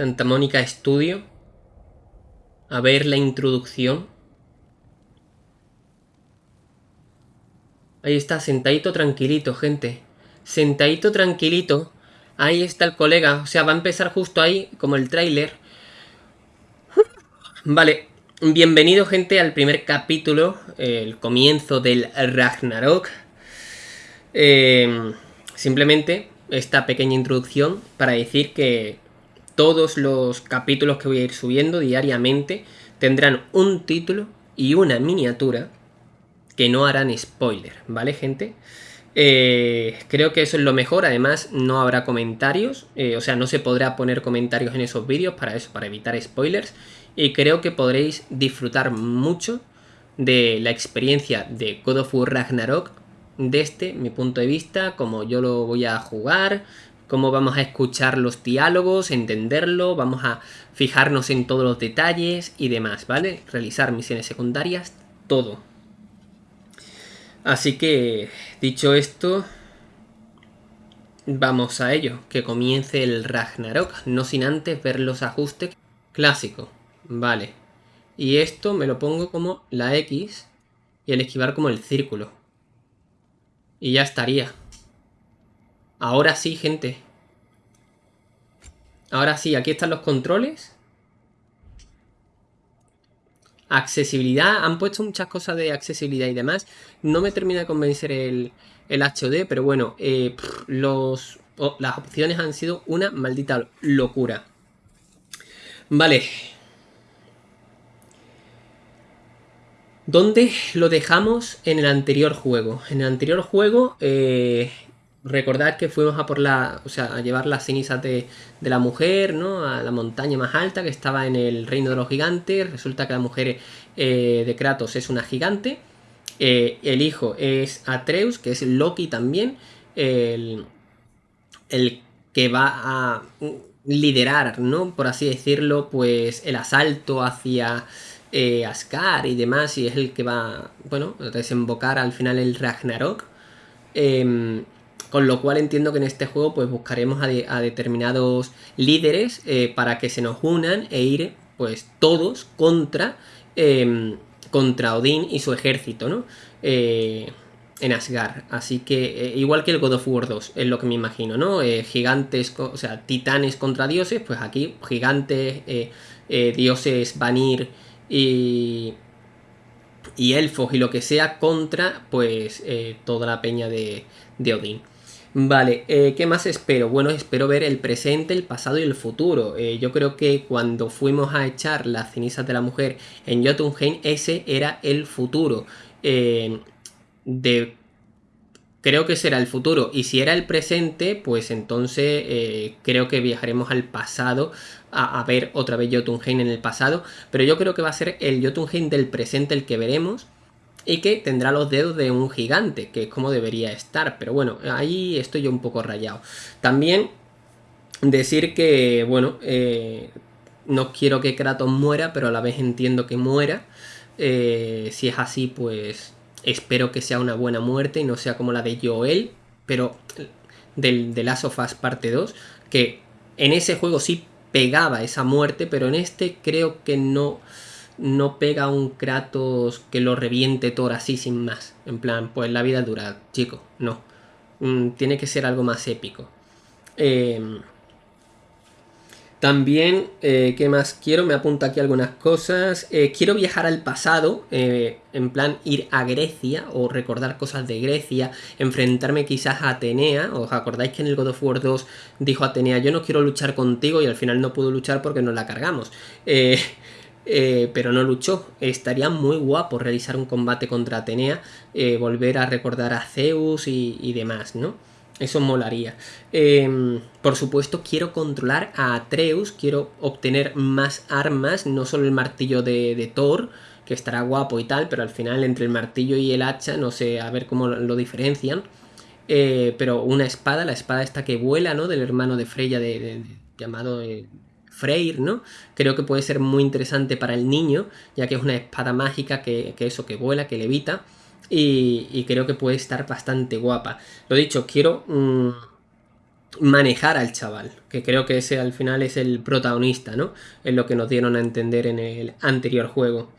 Santa Mónica Studio. A ver la introducción. Ahí está, sentadito tranquilito, gente. Sentadito tranquilito. Ahí está el colega. O sea, va a empezar justo ahí, como el tráiler. Vale, bienvenido gente al primer capítulo, el comienzo del Ragnarok. Eh, simplemente esta pequeña introducción para decir que todos los capítulos que voy a ir subiendo diariamente tendrán un título y una miniatura que no harán spoiler, ¿vale gente? Eh, creo que eso es lo mejor, además no habrá comentarios, eh, o sea, no se podrá poner comentarios en esos vídeos para eso, para evitar spoilers, y creo que podréis disfrutar mucho de la experiencia de God of War Ragnarok desde mi punto de vista, como yo lo voy a jugar, cómo vamos a escuchar los diálogos, entenderlo, vamos a fijarnos en todos los detalles y demás, ¿vale? Realizar misiones secundarias, todo. Así que, dicho esto, vamos a ello, que comience el Ragnarok, no sin antes ver los ajustes clásicos, vale. Y esto me lo pongo como la X y el esquivar como el círculo. Y ya estaría. Ahora sí, gente. Ahora sí, aquí están los controles. Accesibilidad. Han puesto muchas cosas de accesibilidad y demás. No me termina de convencer el, el pero bueno, eh, los, las opciones han sido una maldita locura. Vale. ¿Dónde lo dejamos en el anterior juego? En el anterior juego eh, recordad que fuimos a por la, o sea, a llevar las cenizas de, la mujer, ¿no? A la montaña más alta que estaba en el reino de los gigantes. Resulta que la mujer eh, de Kratos es una gigante. Eh, el hijo es Atreus, que es Loki también. El, el que va a liderar, ¿no? Por así decirlo, pues el asalto hacia eh, Ascar y demás. Y es el que va, bueno, a desembocar al final el Ragnarok. Em, con lo cual entiendo que en este juego pues buscaremos a, determinados líderes eh, para que se nos unan e ir pues todos contra, eh, contra Odín y su ejército, ¿no? Eh, en Asgard. Así que, igual que el God of War 2, es lo que me imagino, ¿no? gigantes, o sea, titanes contra dioses, pues aquí gigantes, dioses Vanir y, y elfos y lo que sea contra, pues, toda la peña de, de Odín. Vale, eh, ¿qué más espero? Bueno, espero ver el presente, el pasado y el futuro. Eh, yo creo que cuando fuimos a echar las cenizas de la mujer en Jotunheim, ese era el futuro. Eh, de... Creo que será el futuro. Y si era el presente, pues entonces creo que viajaremos al pasado a, a, ver otra vez Jotunheim en el pasado. Pero yo creo que va a ser el Jotunheim del presente el que veremos y que tendrá los dedos de un gigante, que es como debería estar, pero bueno, ahí estoy yo un poco rayado. También decir que, bueno, eh, no quiero que Kratos muera, pero a la vez entiendo que muera. Eh, si es así, pues espero que sea una buena muerte y no sea como la de Joel, pero del, de Last of Us parte 2, que en ese juego sí pegaba esa muerte, pero en este creo que no no pega un Kratos que lo reviente Thor así sin más. En plan, pues la vida dura, chico, no. Mm, tiene que ser algo más épico. Em, también, eh, ¿qué más quiero? Me apunta aquí algunas cosas. Eh, quiero viajar al pasado, eh, en plan ir a Grecia o recordar cosas de Grecia, enfrentarme quizás a Atenea. ¿Os acordáis que en el God of War 2 dijo Atenea, yo no quiero luchar contigo y al final no pudo luchar porque nos la cargamos? Eh, pero no luchó. Estaría muy guapo realizar un combate contra Atenea, eh, volver a recordar a Zeus y, demás, ¿no? Eso molaría. Em, por supuesto, quiero controlar a Atreus, quiero obtener más armas, no solo el martillo de, Thor, que estará guapo y tal, pero al final entre el martillo y el hacha, no sé, a ver cómo lo, diferencian. Eh, pero una espada, la espada esta que vuela, ¿no? Del hermano de Freya de, llamado Freyr, ¿no? Creo que puede ser muy interesante para el niño, ya que es una espada mágica que, eso, que vuela, que levita. Y, y, creo que puede estar bastante guapa. Lo dicho, quiero... Mm, manejar al chaval, que creo que ese al final es el protagonista, ¿no? Es lo que nos dieron a entender en el anterior juego.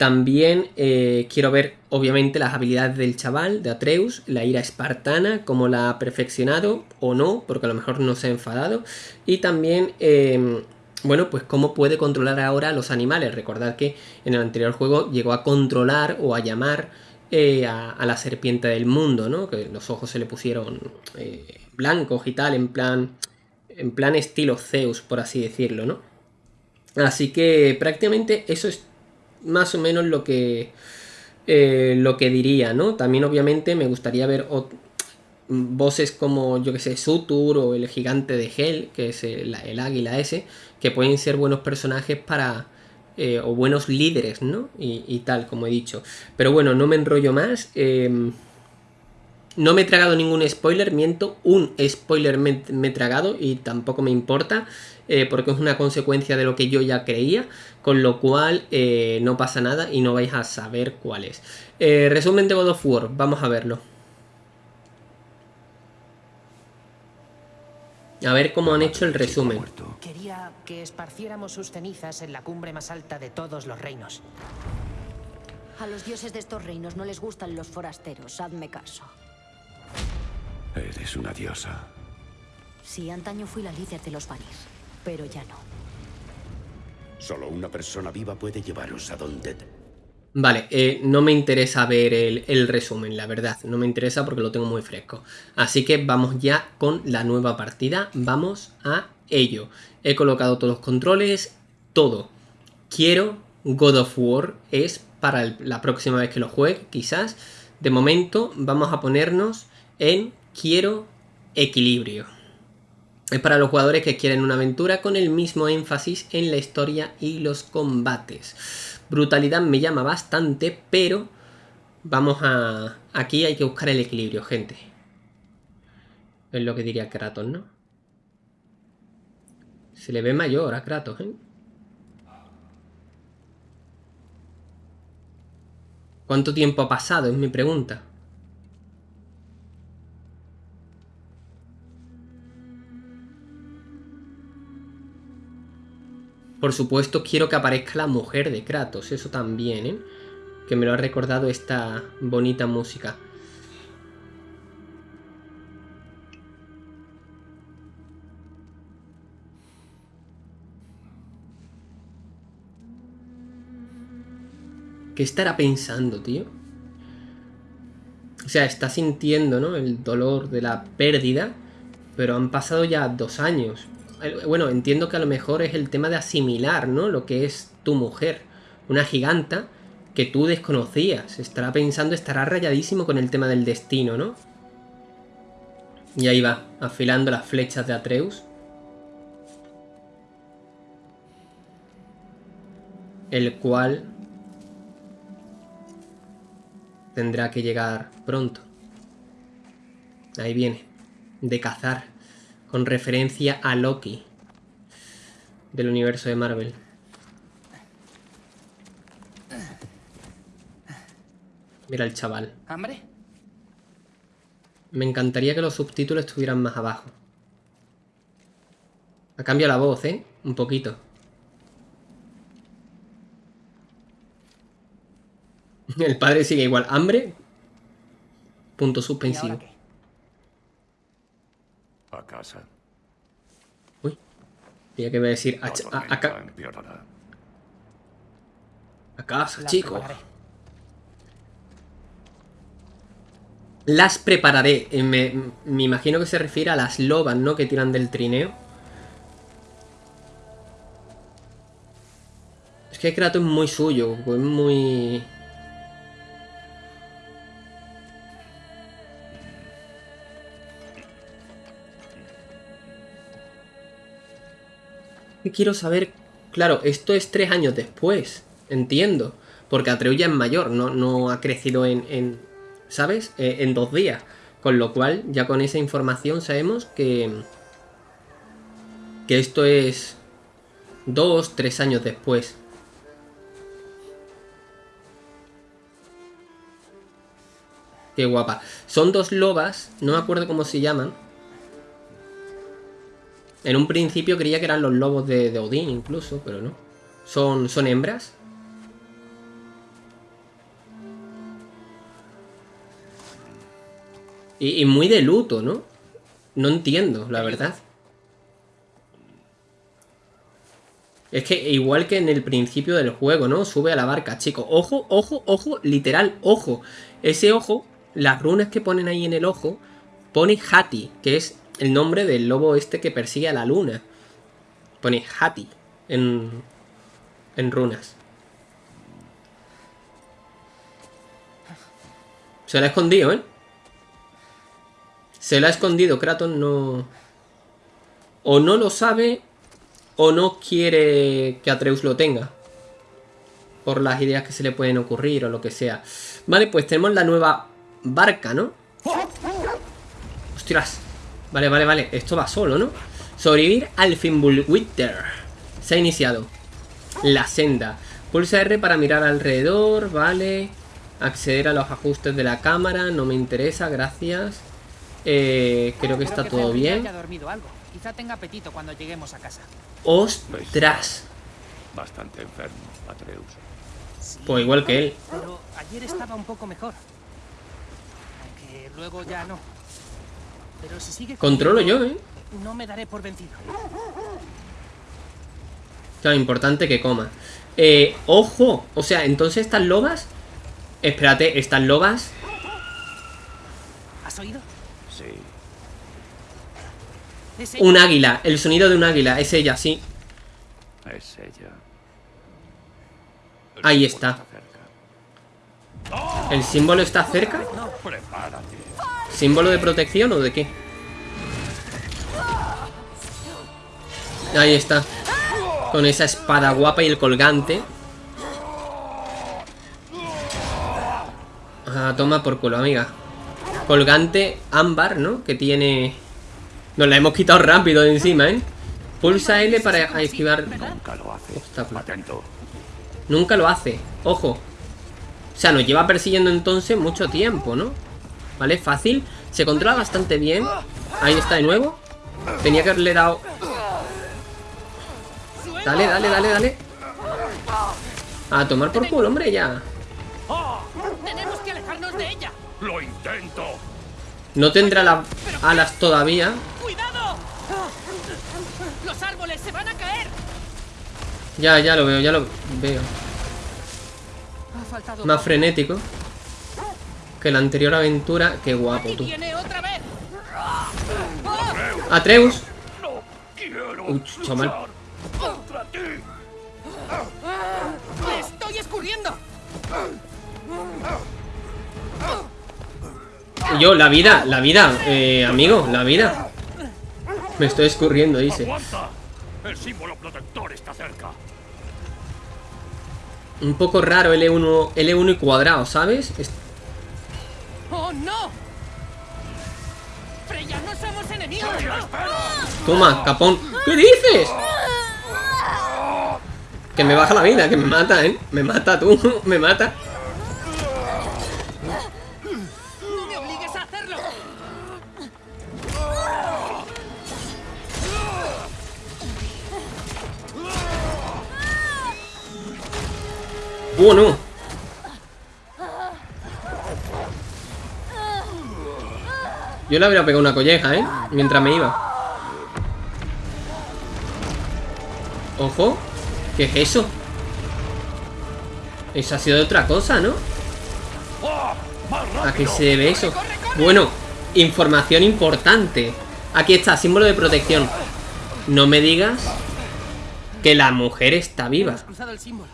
También eh, quiero ver, obviamente, las habilidades del chaval, de Atreus, la ira espartana, cómo la ha perfeccionado o no, porque a lo mejor no se ha enfadado. Y también, em, bueno, pues cómo puede controlar ahora a los animales. Recordad que en el anterior juego llegó a controlar o a llamar eh, a, la serpiente del mundo, ¿no? Que los ojos se le pusieron eh, blancos y tal, en plan, en plan estilo Zeus, por así decirlo, ¿no? Así que prácticamente eso es más o menos lo que, eh, lo que diría, ¿no? También obviamente me gustaría ver voces como, yo que sé, Sutur o el gigante de Hell, que es el, águila ese, que pueden ser buenos personajes para... Eh, o buenos líderes, ¿no? Y, tal, como he dicho. Pero bueno, no me enrollo más. Em, no me he tragado ningún spoiler, miento, un spoiler me, he tragado y tampoco me importa eh, porque es una consecuencia de lo que yo ya creía, con lo cual eh, no pasa nada y no vais a saber cuál es. Resumen de God of War, vamos a verlo. A ver cómo han hecho el resumen. Que esparciéramos sus cenizas en la cumbre más alta de todos los reinos. A los dioses de estos reinos no les gustan los forasteros, hazme caso. Eres una diosa. Sí, antaño fui la líder de los Vanir, pero ya no. Solo una persona viva puede llevaros a donde... Vale, eh, no me interesa ver el, el, resumen, la verdad. No me interesa porque lo tengo muy fresco. Así que vamos ya con la nueva partida. Vamos a ello. He colocado todos los controles, todo. Quiero God of War. Es para la próxima vez que lo juegue, quizás. De momento vamos a ponernos en quiero equilibrio. Es para los jugadores que quieren una aventura con el mismo énfasis en la historia y los combates. Brutalidad me llama bastante, pero vamos a... Aquí hay que buscar el equilibrio, gente. Es lo que diría Kratos, ¿no? Se le ve mayor a Kratos, ¿eh? ¿Cuánto tiempo ha pasado? Es mi pregunta. Por supuesto quiero que aparezca la mujer de Kratos, eso también, ¿eh? Que me lo ha recordado esta bonita música. ¿Qué estará pensando, tío? O sea, está sintiendo, ¿no? El dolor de la pérdida, pero han pasado ya dos años. Eh, bueno, entiendo que a lo mejor es el tema de asimilar, ¿no? Lo que es tu mujer, una giganta que tú desconocías. Estará pensando, estará rayadísimo con el tema del destino, ¿no? Y ahí va, afilando las flechas de Atreus. El cual tendrá que llegar pronto. Ahí viene, de cazar con referencia a Loki del universo de Marvel. Mira el chaval. ¿Hambre? Me encantaría que los subtítulos estuvieran más abajo. Ha cambiado la voz, ¿eh? Un poquito. El padre sigue igual. ¿Hambre? Punto suspensivo. Casa. Uy. Tenía que decir a, a, a, a casa, chico. Las prepararé. Eh, me, me, imagino que se refiere a las lobas, ¿no? Que tiran del trineo. Es que Kratos es muy suyo, es muy... quiero saber... Claro, esto es tres años después, entiendo. Porque Atreus ya es mayor, no, no ha crecido en, ¿sabes? Eh, en dos días. Con lo cual, ya con esa información sabemos que... Que esto es dos, tres años después. Qué guapa. Son dos lobas, no me acuerdo cómo se llaman. En un principio creía que eran los lobos de, de Odín incluso, pero no. Son, son hembras. Y, y muy de luto, ¿no? No entiendo, la verdad. Es que igual que en el principio del juego, ¿no? Sube a la barca, chico. Ojo, ojo, ojo, literal, ojo. Ese ojo, las runas que ponen ahí en el ojo, pone Hati, que es el nombre del lobo este que persigue a la luna. Pone Hati en, en runas. Se la ha escondido, ¿eh? Se la ha escondido, Kratos no... O no lo sabe o no quiere que Atreus lo tenga. Por las ideas que se le pueden ocurrir o lo que sea. Vale, pues tenemos la nueva barca, ¿no? ¡Ostras! Vale, vale, vale. Esto va solo, ¿no? Sobrevivir al Fimbulwinter. Se ha iniciado. La senda. Pulsa R para mirar alrededor, vale. Acceder a los ajustes de la cámara, no me interesa, gracias. Eh, creo que está todo bien. algo. Quizá tenga apetito cuando lleguemos a casa. ¡Ostras! Bastante enfermo, Atreus. Sí, Pues igual que él. Pero ayer estaba un poco mejor. Aunque luego ya no. Pero si sigue Controlo yo, ¿eh? No me daré por vencido. Claro, importante que coma. Eh, ojo. O sea, entonces estas lobas... Espérate, estas lobas... ¿Has oído? Sí. Es Un águila. El sonido de un águila. Es ella, sí. Es ella. El Ahí está. ¿El símbolo está cerca? Prepárate. ¿Símbolo de protección o de qué? Ahí está. Con esa espada guapa y el colgante. Ah, toma por culo, amiga. Colgante ámbar, ¿no? Que tiene... Nos la hemos quitado rápido de encima, ¿eh? Pulsa L para esquivar... Nunca lo hace. Obstáculo. Nunca lo hace. Ojo. O sea, nos lleva persiguiendo entonces mucho tiempo, ¿no? ¿Vale? Fácil. Se controla bastante bien. Ahí está de nuevo. Tenía que haberle dado... Dale, dale, dale, dale. A tomar por culo, hombre, ya. ¡Tenemos que alejarnos de ella! ¡Lo intento! No tendrá las alas todavía. ¡Cuidado! ¡Los árboles se van a caer! Ya, ya lo veo, ya lo veo. Ha faltado Más frenético. Que la anterior aventura. Qué guapo, ¡Aquí tú. Atreus. ¡No quiero Uy, chaval. estoy escurriendo! Yo, la vida, la vida, eh, amigo, la vida. Me estoy escurriendo, dice. ¡Aguanta! El símbolo protector está cerca. Un poco raro L1, L1 y cuadrado, ¿sabes? Es- ¡Oh, no! ¡Freya, no somos enemigos! Toma, capón. ¿Qué dices? Que me baja la vida, que me mata, ¿eh? Me mata tú, me mata. ¡No me obligues a hacerlo! Bueno. Yo le habría pegado una colleja, ¿eh? Mientras me iba. Ojo. ¿Qué es eso? Eso ha sido de otra cosa, ¿no? ¿A qué se debe eso? Bueno, información importante. Aquí está, símbolo de protección. No me digas que la mujer está viva.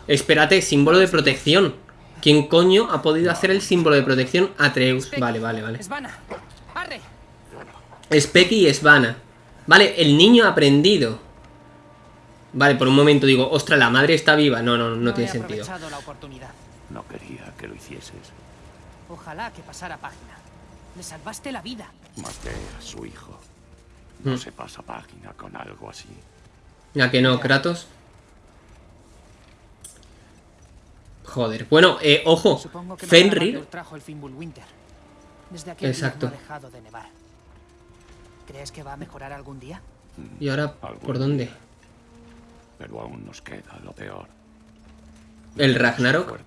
Espérate, símbolo de protección. ¿Quién coño ha podido hacer el símbolo de protección? Atreus. Vale, vale, vale. Arre. Specky y Svana. Vale, el niño ha aprendido. Vale, por un momento digo, ostras, la madre está viva. No, no, no, he tiene sentido. la oportunidad. No quería que lo hicieses. Ojalá que pasara página. Le salvaste la vida. Maté a su hijo. No Mm. se pasa página con algo así. Ya que no, Kratos. Joder. Bueno, eh, ojo. Fenrir. Mother trajo el Fimbulwinter. Desde aquel Exacto. día no ha dejado de nevar. ¿Crees que va a mejorar algún día? ¿Y ahora por dónde? Pero aún nos queda lo peor. ¿El Ragnarok?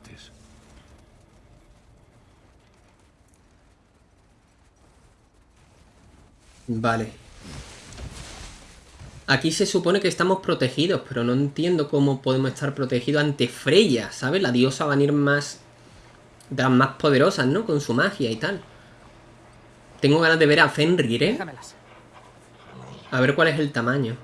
Vale. Aquí se supone que estamos protegidos, pero no entiendo cómo podemos estar protegidos ante Freya, ¿sabes? La diosa va a venir más... De las más poderosas, ¿no? Con su magia y tal. Tengo ganas de ver a Fenrir, ¿eh? Déjamelas. A ver cuál es el tamaño.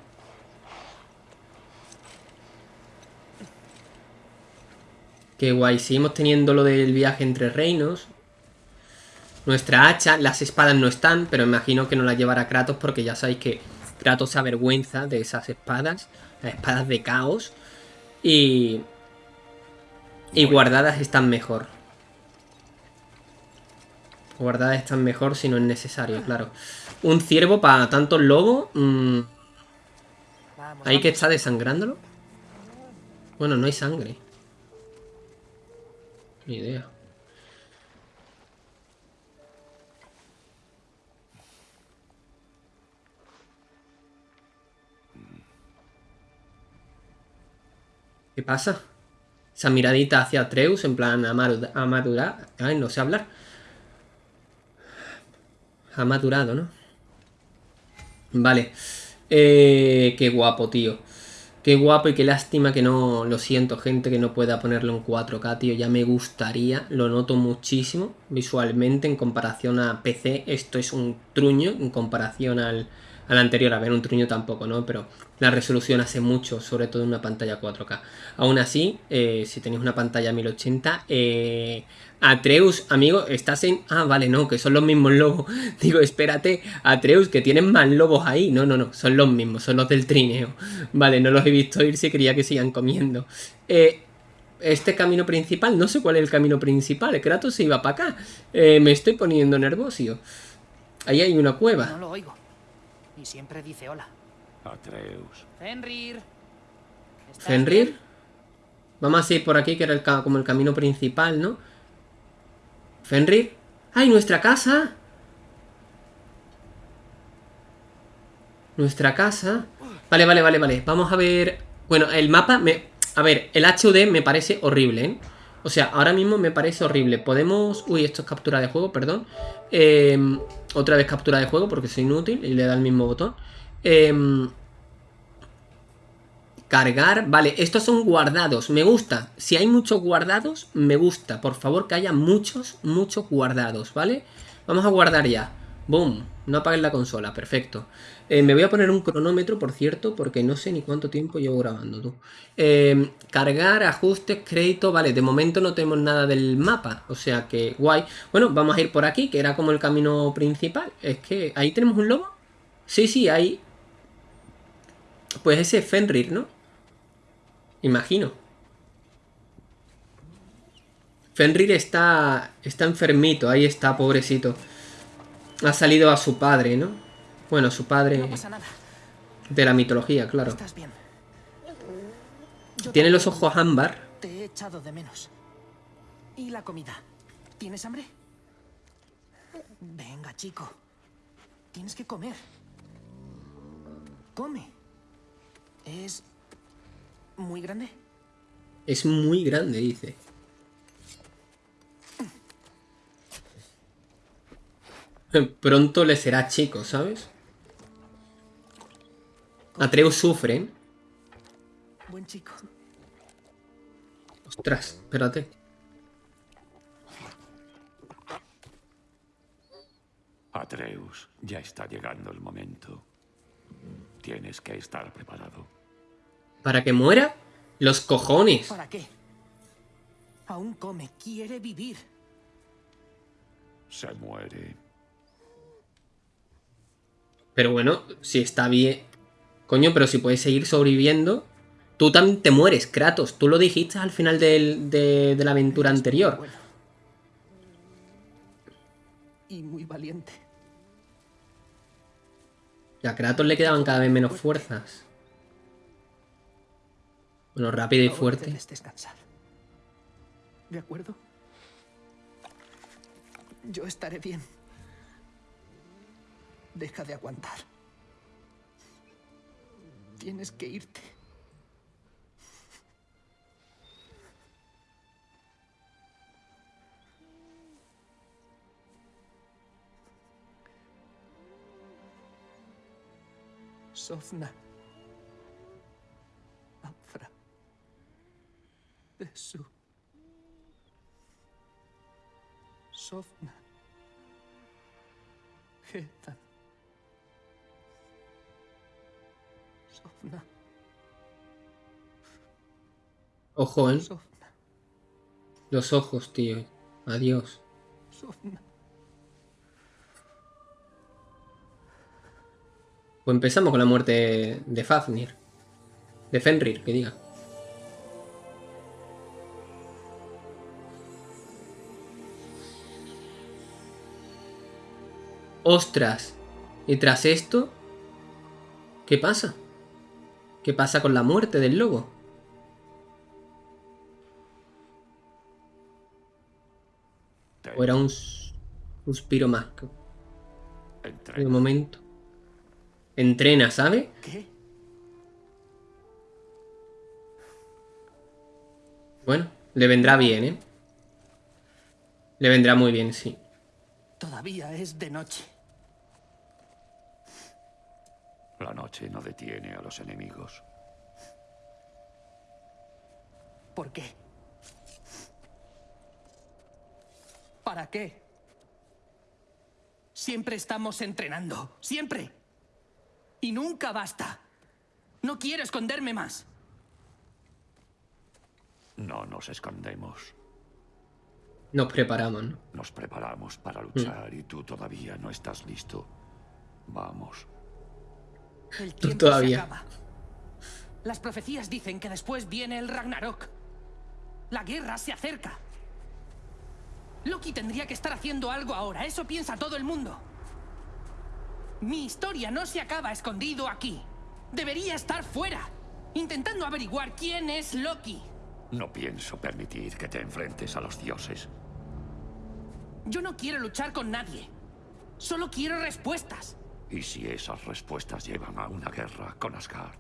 Qué guay. Seguimos teniendo lo del viaje entre reinos. Nuestra hacha, las espadas no están, pero imagino que no las llevará Kratos porque ya sabéis que Kratos se avergüenza de esas espadas, las espadas de caos. Y... Y guardadas están mejor. Guardadas están mejor si no es necesario, claro. Un ciervo para tantos lobos. mm, ¿Ahí que está desangrándolo? Bueno, no hay sangre. Ni idea. ¿Qué pasa? Esa miradita hacia Atreus, en plan ha madu- ha madurado. Ay, no sé hablar. Ha madurado, ¿no? Vale. Eh, qué guapo, tío. Qué guapo y qué lástima que no... Lo siento, gente, que no pueda ponerlo en 4K, tío. Ya me gustaría. Lo noto muchísimo visualmente en comparación a PC. Esto es un truño en comparación al, al anterior. A ver, un truño tampoco, ¿no? Pero la resolución hace mucho, sobre todo en una pantalla 4K. Aún así, eh, si tenéis una pantalla 1080... Eh, Atreus, amigo, estás en... Ah, vale, no, que son los mismos lobos. Digo, espérate, Atreus, que tienen más lobos ahí. No, no, no, son los mismos, son los del trineo. Vale, no los he visto ir si quería que sigan comiendo. Eh, este camino principal, no sé cuál es el camino principal. Kratos se iba para acá. Eh, me estoy poniendo nervioso. Ahí hay una No cueva. lo oigo. Y siempre dice hola. Atreus. Fenrir. ¿estás ¿Fenrir? Vamos a ir por aquí, que era el como el camino principal, ¿no? ¿Fenrir? ¡Ay, nuestra casa! Nuestra casa. Vale, vale, vale, vale. Vamos a ver... Bueno, el mapa me... A ver, el HUD me parece horrible, ¿eh? O sea, ahora mismo me parece horrible. Podemos... Uy, esto es captura de juego, perdón. Eh, otra vez captura de juego porque soy inútil y le da el mismo botón. Eh, Cargar, vale, estos son guardados, me gusta. Si hay muchos guardados, me gusta. Por favor, que haya muchos, muchos guardados, ¿vale? Vamos a guardar ya. Boom, no apagues la consola, perfecto. Eh, me voy a poner un cronómetro, por cierto, porque no sé ni cuánto tiempo llevo grabando tú. Eh, cargar, ajustes, crédito, vale, de momento no tenemos nada del mapa, o sea que guay. Bueno, vamos a ir por aquí, que era como el camino principal. Es que, ¿ahí tenemos un lobo? Sí, sí, ahí. Pues ese es Fenrir, ¿no? Imagino. Fenrir está, está enfermito, ahí está, pobrecito. Ha salido a su padre, ¿no? Bueno, su padre No pasa nada. de la mitología, claro. Estás bien. Yo Tiene los ojos ámbar. Te he echado de menos. ¿Y la comida? ¿Tienes hambre? Venga, chico. Tienes que comer. Come. ¿Es muy grande? Es muy grande, dice. Pronto le será chico, ¿sabes? Atreus sufre. ¿eh? Buen chico. Ostras, espérate. Atreus, ya está llegando el momento. Tienes que estar preparado. ¿Para que muera? Los cojones. ¿Para qué? Aún come. Quiere vivir. Se muere. Pero bueno, si está bien. Coño, pero si puedes seguir sobreviviendo. Tú también te mueres, Kratos. Tú lo dijiste al final del- de, de la aventura anterior. Bueno. Y muy valiente. Y a Kratos le quedaban cada vez menos fuerzas. Bueno, rápido y fuerte. descansar. ¿De acuerdo? Yo estaré bien. Deja de aguantar. Tienes que irte. Sofna. Afra. Besu. Sofna. Sofna. Ojo, ¿eh? Sofna. Los ojos, tío. Adiós. Sofna. Pues empezamos con la muerte de Fafnir. De Fenrir, que diga. ¡Ostras! Y tras esto... ¿Qué pasa? ¿Qué pasa con la muerte del lobo? ¿O era un suspiro más? De momento. Entrena, ¿sabe? ¿Qué? Bueno, le vendrá bien, ¿eh? Le vendrá muy bien, sí. Todavía es de noche. La noche no detiene a los enemigos. ¿Por qué? ¿Para qué? Siempre estamos entrenando. Siempre. Y nunca basta. No quiero esconderme más. No nos escondemos. Nos preparamos, ¿no? Nos preparamos para luchar y tú todavía no estás listo. Vamos. El tiempo todavía. se acaba. Las profecías dicen que después viene el Ragnarok. La guerra se acerca. Loki tendría que estar haciendo algo ahora. Eso piensa todo el mundo. Mi historia no se acaba escondido aquí. Debería estar fuera, intentando averiguar quién es Loki. No pienso permitir que te enfrentes a los dioses. Yo no quiero luchar con nadie. Solo quiero respuestas. ¿Y si esas respuestas llevan a una guerra con Asgard?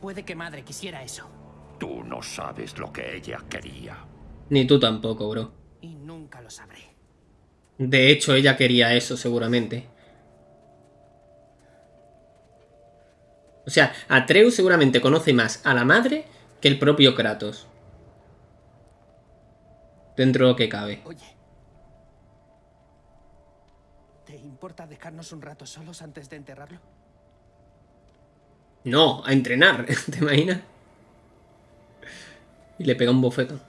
Puede que madre quisiera eso. Tú no sabes lo que ella quería. Ni tú tampoco, bro. Y nunca lo sabré. De hecho, ella quería eso, seguramente. O sea, Atreus seguramente conoce más a la madre que el propio Kratos. Dentro de lo que cabe. Oye. Importa dejarnos un rato solos antes de enterrarlo? No, a entrenar, ¿te imaginas? Y le pega un bofetón.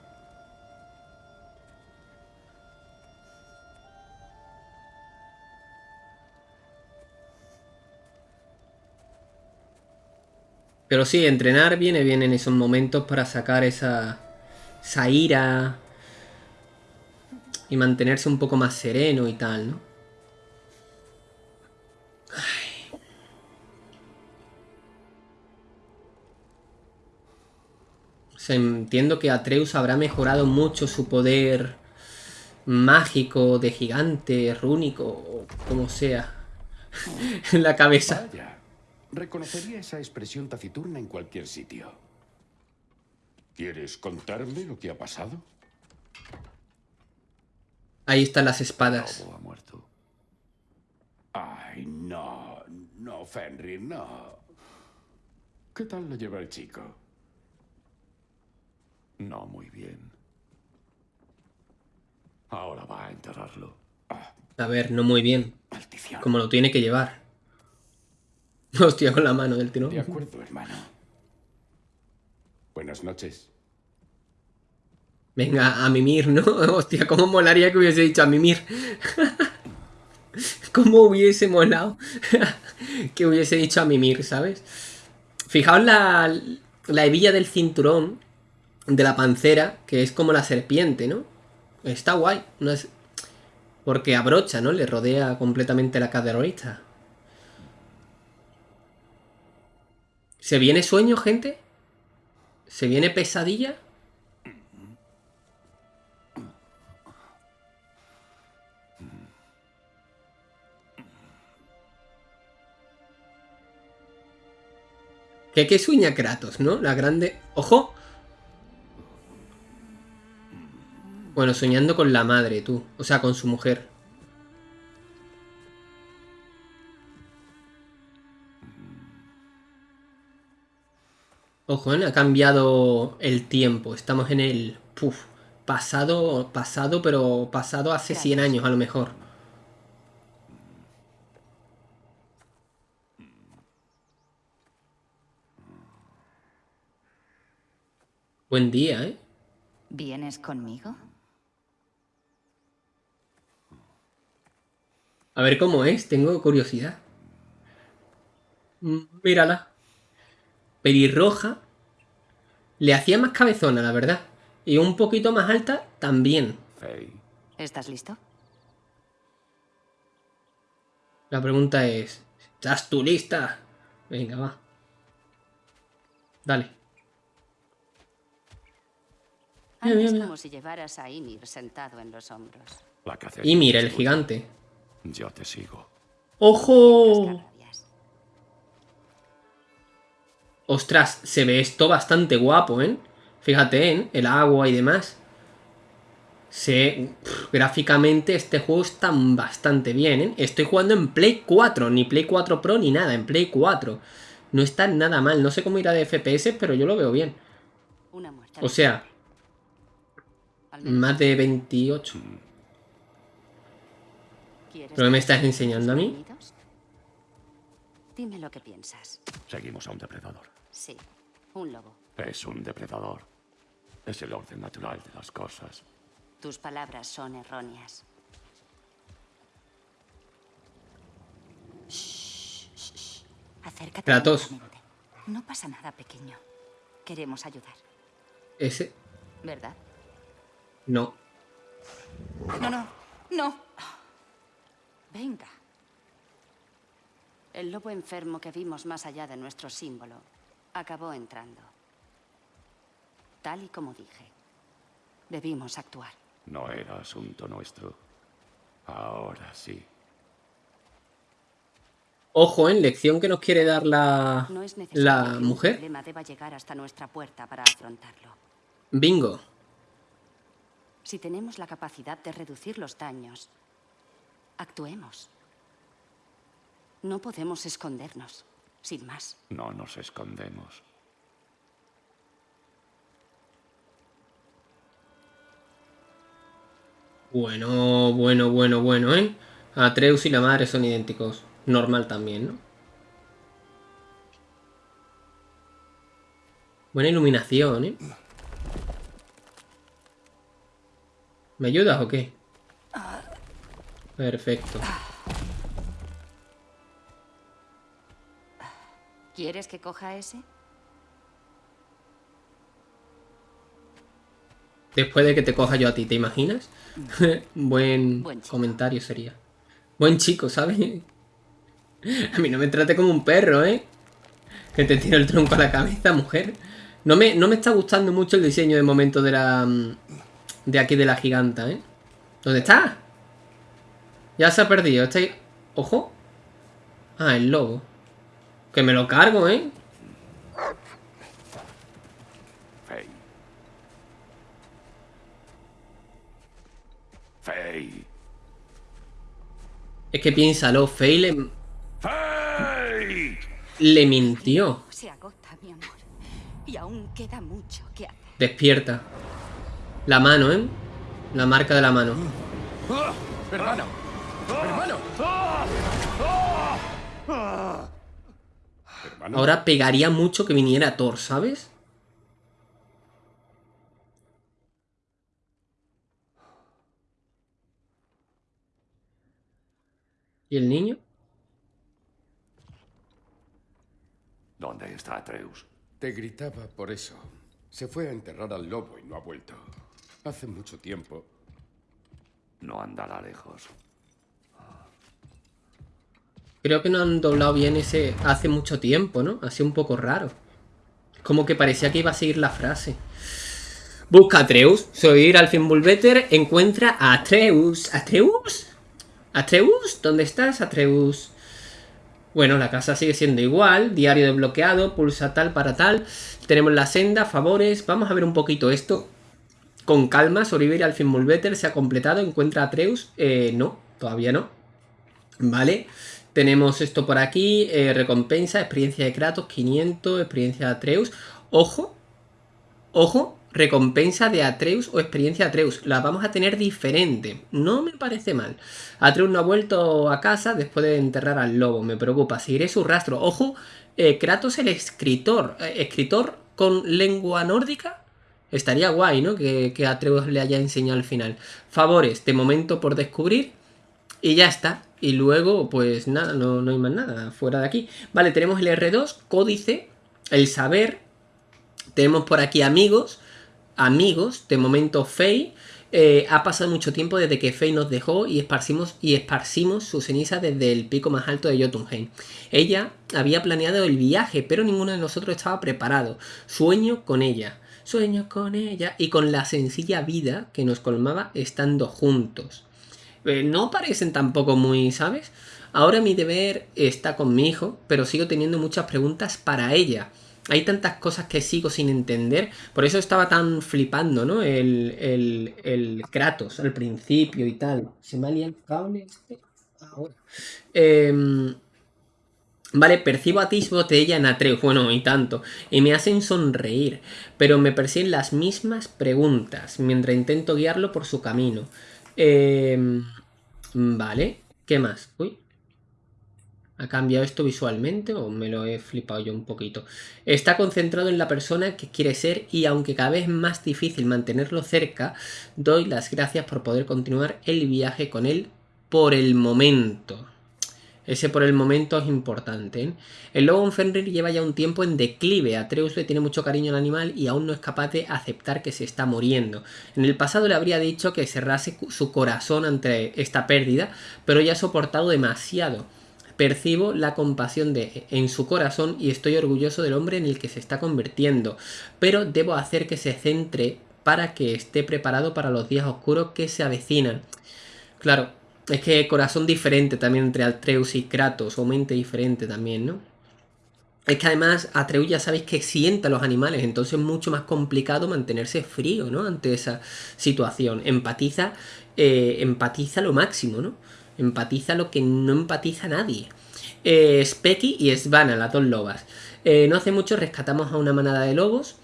Pero sí, entrenar viene bien en esos momentos para sacar esa, esa ira y mantenerse un poco más sereno y tal, ¿no? O sea, entiendo que Atreus habrá mejorado mucho su poder mágico de gigante, rúnico, o como sea, en la cabeza. Vaya, reconocería esa expresión taciturna en cualquier sitio. ¿Quieres contarme lo que ha pasado? Ahí están las espadas. Lobo ha muerto. Ay, no, no, Fenrir, no. ¿Qué tal lo lleva el chico? No muy bien. Ahora va a enterrarlo. A ver, no muy bien. Maldición. Como lo tiene que llevar. Hostia, con la mano del tirón. De acuerdo, hermano. Buenas noches. Venga, a mimir, ¿no? Hostia, cómo molaría que hubiese dicho a mimir. cómo hubiese molado que hubiese dicho a mimir, ¿sabes? Fijaos la, la hebilla del cinturón de la pancera, que es como la serpiente, ¿no? Está guay. No es... Porque abrocha, ¿no? Le rodea completamente la caderita. ¿Se viene sueño, gente? ¿Se viene pesadilla? ¿Qué, qué sueña Kratos, no? La grande... ¡Ojo! Bueno, soñando con la madre, tú. O sea, con su mujer. Ojo, ¿eh? ha cambiado el tiempo. Estamos en el... Puf, pasado, pasado, pero pasado hace 100 años a lo mejor. Buen día, ¿eh? ¿Vienes conmigo? A ver cómo es, tengo curiosidad. Mm, Mírala. Pelirroja. Le hacía más cabezona, la verdad. Y un poquito más alta también. ¿Estás listo? La pregunta es... ¿Estás tú lista? Venga, va. Dale. Mira, mira. como si llevaras a Ymir sentado en los hombros. la el gigante. Yo te sigo. ¡Ojo! Ostras, se ve esto bastante guapo, ¿eh? Fíjate, ¿eh? El agua y demás. Se... gráficamente este juego está bastante bien, ¿eh? Estoy jugando en Play 4, ni Play 4 Pro ni nada, en Play 4. No está nada mal, no sé cómo irá de FPS, pero yo lo veo bien. O sea, más de 28. ¿Quieres ¿Pero qué me estás enseñando a mí? Dime lo que piensas. Seguimos a un depredador. Sí, un lobo. Es un depredador. Es el orden natural de las cosas. Tus palabras son erróneas. Shh, shh, shh. Acércate. Kratos. No pasa nada, pequeño. Queremos ayudar, Ese... ¿verdad? No. No, no, no. Venga. El lobo enfermo que vimos más allá de nuestro símbolo acabó entrando. Tal y como dije. Debimos actuar. No era asunto nuestro. Ahora sí. Ojo, en lección que nos quiere dar la, No es necesario la mujer. problema deba llegar hasta nuestra puerta para afrontarlo. Bingo. Si tenemos la capacidad de reducir los daños, actuemos. No podemos escondernos, sin más. No nos escondemos. Bueno, bueno, bueno, bueno, ¿eh? Atreus y la madre son idénticos. Normal también, ¿no? Buena iluminación, ¿eh? ¿Me ayudas o qué? Perfecto. ¿Quieres que coja ese? Después de que te coja yo a ti, ¿te imaginas? Buen, Buen comentario sería. Buen chico, ¿sabes? A mí no me trate como un perro, ¿eh? Que te tira el tronco a la cabeza, mujer. No me, no me está gustando mucho el diseño de momento de la... De aquí de la giganta, ¿eh? ¿Dónde está? Ya se ha perdido. Está ahí. Ojo. Ah, el lobo. Que me lo cargo, ¿eh? Faye. Faye. Es que piénsalo, Faye le, Faye. le mintió. Se agota, mi amor. Y aún queda mucho que hacer. Despierta. La mano, ¿eh? La marca de la mano. ¡Hermano! ¡Hermano! Ahora pegaría mucho que viniera Thor, ¿sabes? ¿Y el niño? ¿Dónde está Atreus? te gritaba por eso. Se fue a enterrar al lobo y no ha vuelto. Hace mucho tiempo. No andará lejos. Creo que no han doblado bien ese hace mucho tiempo, ¿no? Ha sido un poco raro. Como que parecía que iba a seguir la frase. Busca a Atreus. Soy Alfin Bulbeter. Encuentra a Atreus. ¿Atreus? ¿Atreus? ¿Dónde estás, Atreus? Bueno, la casa sigue siendo igual, diario desbloqueado, pulsa tal para tal. Tenemos la senda, favores. Vamos a ver un poquito esto con calma. Sobrevivir al fin Better se ha completado. Encuentra a Atreus. Eh, no, todavía no. Vale. Tenemos esto por aquí. Eh, recompensa, experiencia de Kratos, 500, experiencia de Atreus. Ojo, ojo, recompensa de Atreus o experiencia Atreus. La vamos a tener diferente. No me parece mal. Atreus no ha vuelto a casa después de enterrar al lobo. Me preocupa. Seguiré su rastro. Ojo, eh, Kratos el escritor. Eh, escritor con lengua nórdica. Estaría guay, ¿no? Que, que Atreus le haya enseñado al final. Favores, de momento por descubrir. Y ya está. Y luego, pues nada, no, no hay más nada fuera de aquí. Vale, tenemos el R2, códice, el saber. Tenemos por aquí amigos amigos, de momento Faye, eh, ha pasado mucho tiempo desde que Faye nos dejó y esparcimos, y esparcimos su ceniza desde el pico más alto de Jotunheim. Ella había planeado el viaje, pero ninguno de nosotros estaba preparado. Sueño con ella, sueño con ella y con la sencilla vida que nos colmaba estando juntos. Eh, no parecen tampoco muy, ¿sabes? Ahora mi deber está con mi hijo, pero sigo teniendo muchas preguntas para ella. Hay tantas cosas que sigo sin entender. Por eso estaba tan flipando, ¿no? El, el, el Kratos al principio y tal. ¿Se me ha el cable este? Ahora. Em, vale, percibo atisbos de ella en Atreus. Bueno, y tanto. Y me hacen sonreír. Pero me persiguen las mismas preguntas. Mientras intento guiarlo por su camino. Em, vale. ¿Qué más? Uy. ¿Ha cambiado esto visualmente o me lo he flipado yo un poquito? Está concentrado en la persona que quiere ser y aunque cada vez es más difícil mantenerlo cerca, doy las gracias por poder continuar el viaje con él por el momento. Ese por el momento es importante. ¿eh? El lobo Fenrir lleva ya un tiempo en declive. Atreus le tiene mucho cariño al animal y aún no es capaz de aceptar que se está muriendo. En el pasado le habría dicho que cerrase su corazón ante esta pérdida, pero ya ha soportado demasiado. Percibo la compasión de, en su corazón y estoy orgulloso del hombre en el que se está convirtiendo, pero debo hacer que se centre para que esté preparado para los días oscuros que se avecinan. Claro, es que corazón diferente también entre Atreus y Kratos, o mente diferente también, ¿no? Es que además Atreus ya sabéis que sienta a los animales, entonces es mucho más complicado mantenerse frío, ¿no? Ante esa situación. Empatiza, eh, empatiza lo máximo, ¿no? Empatiza lo que no empatiza nadie. Eh, Specky y Svana, las dos lobas. Eh, no hace mucho rescatamos a una manada de lobos,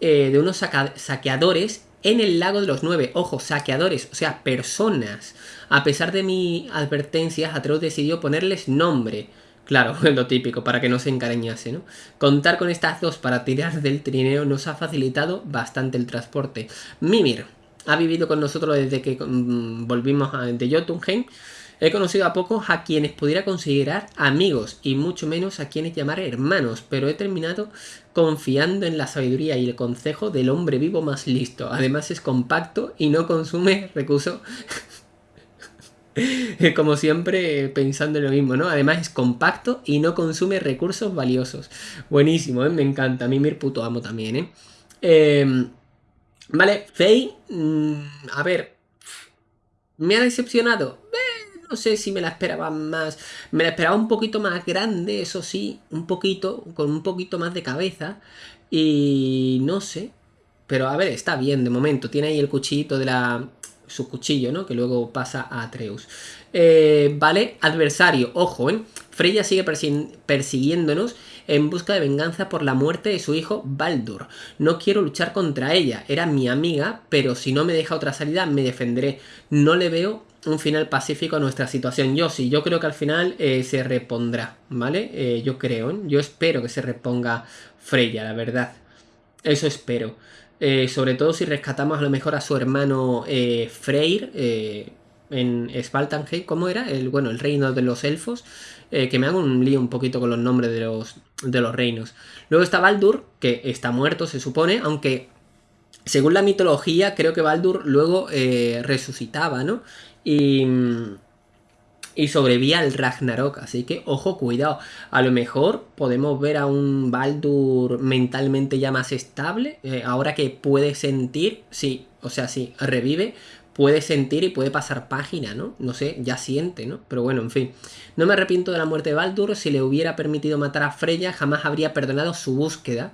eh, de unos saqueadores en el lago de los nueve. Ojo, saqueadores, o sea, personas. A pesar de mi advertencia, Atreus decidió ponerles nombre. Claro, lo típico, para que no se encariñase, ¿no? Contar con estas dos para tirar del trineo nos ha facilitado bastante el transporte. Mimir ha vivido con nosotros desde que mm, volvimos de Jotunheim. He conocido a pocos a quienes pudiera considerar amigos y mucho menos a quienes llamar hermanos, pero he terminado confiando en la sabiduría y el consejo del hombre vivo más listo. Además es compacto y no consume recursos como siempre pensando en lo mismo, ¿no? Además es compacto y no consume recursos valiosos. Buenísimo, ¿eh? me encanta. A mí me puto amo también, ¿eh? Em, vale, Faye, mm, a ver, ¿me ha decepcionado? no sé si me la esperaba más. Me la esperaba un poquito más grande, eso sí, un poquito, con un poquito más de cabeza. Y no sé. Pero a ver, está bien de momento. Tiene ahí el cuchillito de la. Su cuchillo, ¿no? Que luego pasa a Atreus. Eh, vale, adversario, ojo, ¿eh? Freya sigue persiguiéndonos en busca de venganza por la muerte de su hijo Baldur. No quiero luchar contra ella, era mi amiga, pero si no me deja otra salida me defenderé. No le veo un final pacífico a nuestra situación. Yo sí, yo creo que al final eh, se repondrá, ¿vale? Eh, yo creo, ¿eh? yo espero que se reponga Freya, la verdad. Eso espero. Sobre todo si rescatamos a lo mejor a su hermano Freyr en Spaltanheim, ¿cómo era? El, bueno, el reino de los elfos. que me hago un lío un poquito con los nombres de los, de los reinos. Luego está Baldur, que está muerto, se supone, aunque según la mitología, creo que Baldur luego resucitaba, ¿no? Y, y sobrevía al Ragnarok. Así que, ojo, cuidado. A lo mejor podemos ver a un Baldur mentalmente ya más estable. Eh, ahora que puede sentir, sí, o sea, sí, revive. puede sentir y puede pasar página, ¿no? No sé, ya siente, ¿no? Pero bueno, en fin. No me arrepiento de la muerte de Baldur. Si le hubiera permitido matar a Freya, jamás habría perdonado su búsqueda.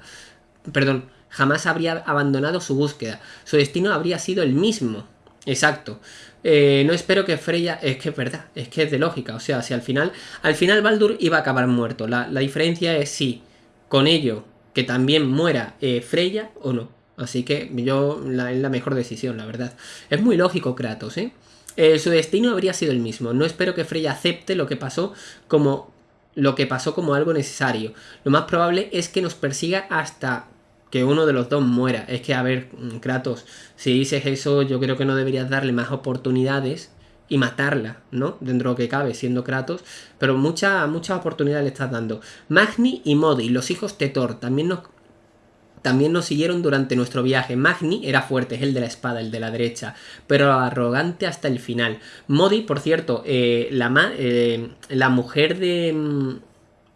Perdón, jamás habría abandonado su búsqueda. Su destino habría sido el mismo. Exacto. Eh, no espero que Freya. Es que es verdad, es que es de lógica. O sea, si al final. Al final Baldur iba a acabar muerto. La, diferencia es si con ello que también muera eh, Freya o no. Así que yo la, es la mejor decisión, la verdad. Es muy lógico Kratos, ¿eh? ¿eh? Su destino habría sido el mismo. No espero que Freya acepte lo que pasó como lo que pasó como algo necesario. Lo más probable es que nos persiga hasta que uno de los dos muera. Es que, a ver, mm, Kratos, si dices eso, yo creo que no deberías darle más oportunidades y matarla, ¿no? Dentro de lo que cabe, siendo Kratos. Pero muchas muchas oportunidades le estás dando. Magni y Modi, los hijos de Thor, también nos, también nos siguieron durante nuestro viaje. Magni era fuerte, es el de la espada, el de la derecha, pero arrogante hasta el final. Modi, por cierto, eh, la, eh, la mujer de mm,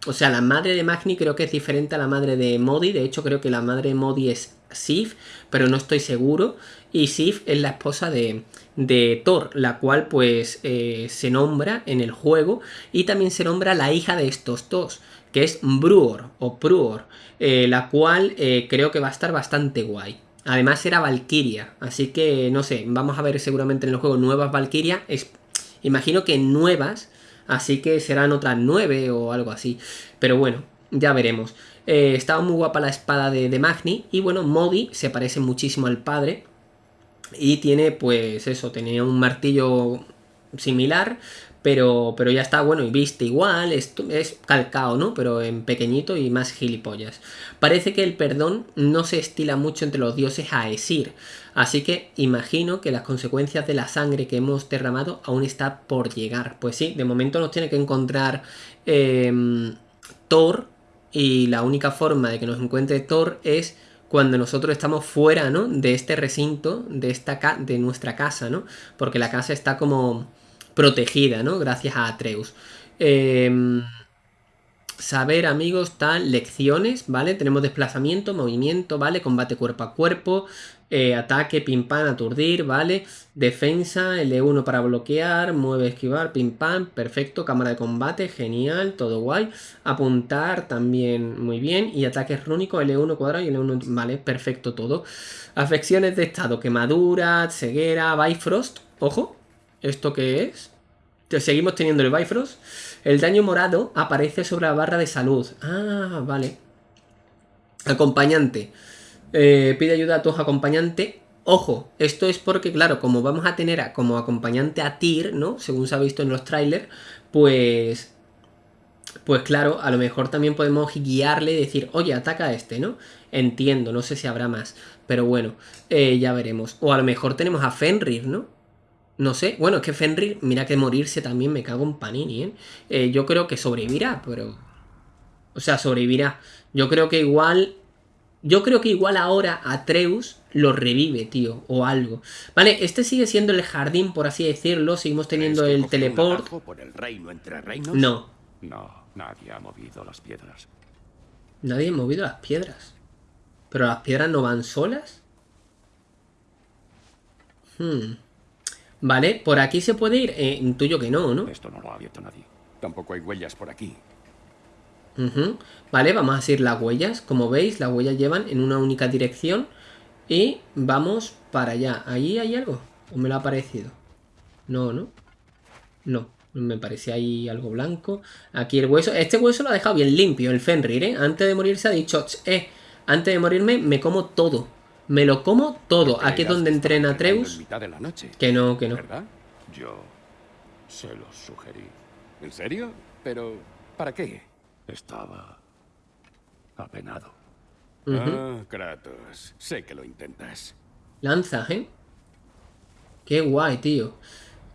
o sea, la madre de Magni creo que es diferente a la madre de Modi. De hecho, creo que la madre de Modi es Sif, pero no estoy seguro. Y Sif es la esposa de, de Thor, la cual pues eh, se nombra en el juego. Y también se nombra la hija de estos dos, que es Bruor o Pruor, eh, la cual eh, creo que va a estar bastante guay. Además era Valkyria, así que no sé, vamos a ver seguramente en el juego nuevas Valkyria. imagino que nuevas Así que serán otras nueve o algo así. Pero bueno, ya veremos. Eh, estaba muy guapa la espada de, Magni. Y bueno, Modi se parece muchísimo al padre. Y tiene, pues eso, tenía un martillo similar. Pero, pero ya está, bueno, y viste igual, es, es calcao, ¿no? Pero en pequeñito y más gilipollas. Parece que el perdón no se estila mucho entre los dioses a Esir. Así que imagino que las consecuencias de la sangre que hemos derramado aún está por llegar. Pues sí, de momento nos tiene que encontrar em, Thor y la única forma de que nos encuentre Thor es cuando nosotros estamos fuera, ¿no? De este recinto, de, esta de nuestra casa, ¿no? Porque la casa está como protegida, ¿no? Gracias a Atreus. Eh, saber, amigos, tal, lecciones, ¿vale? Tenemos desplazamiento, movimiento, ¿vale? Combate cuerpo a cuerpo, eh, ataque, pim pam, aturdir, ¿vale? Defensa, L1 para bloquear, mueve, esquivar, pim pam, perfecto, cámara de combate, genial, todo guay. Apuntar también muy bien. Y ataques rúnicos, L1 cuadrado y L1, vale, perfecto todo. Afecciones de estado, quemadura, ceguera, Bifrost, ojo, ¿esto qué es? Seguimos teniendo el Bifrost. El daño morado aparece sobre la barra de salud. Ah, vale. Acompañante. Eh, pide ayuda a tu acompañante. Ojo, esto es porque, claro, como vamos a tener como acompañante a Tyr, ¿no? Según se ha visto en los trailers, pues... Pues claro, a lo mejor también podemos guiarle y decir, oye, ataca a este, ¿no? Entiendo, no sé si habrá más. Pero bueno, eh, ya veremos. O a lo mejor tenemos a Fenrir, ¿no? No sé, bueno, es que Fenrir, mira que morirse también me cago en Panini, ¿eh? ¿eh? Yo creo que sobrevivirá, pero... O sea, sobrevivirá. Yo creo que igual... Yo creo que igual ahora Atreus lo revive, tío, o algo. Vale, este sigue siendo el jardín, por así decirlo. Seguimos teniendo el teleport. Por el reino entre reinos? No. No, nadie ha movido las piedras. Nadie ha movido las piedras. ¿Pero las piedras no van solas? Hmm. Vale, por aquí se puede ir. Eh, intuyo que no, ¿no? Esto no lo ha abierto nadie. Tampoco hay huellas por aquí. Vale, vamos a seguir las huellas. Como veis, las huellas llevan en una única dirección. Y vamos para allá. ¿Ahí hay algo? ¿O me lo ha parecido? No, ¿no? No, me parecía ahí algo blanco. Aquí el hueso. Este hueso lo ha dejado bien limpio, el Fenrir, ¿eh? Antes de morirse ha dicho, eh, antes de morirme me como todo. Me lo como todo. Aquí es donde entrena Atreus. Que no, que no. ¿Verdad? Yo se lo sugerí. ¿En serio? Pero, ¿para qué? Estaba apenado. Ah, Kratos. Sé que lo intentas. Lanza, ¿eh? Qué guay, tío.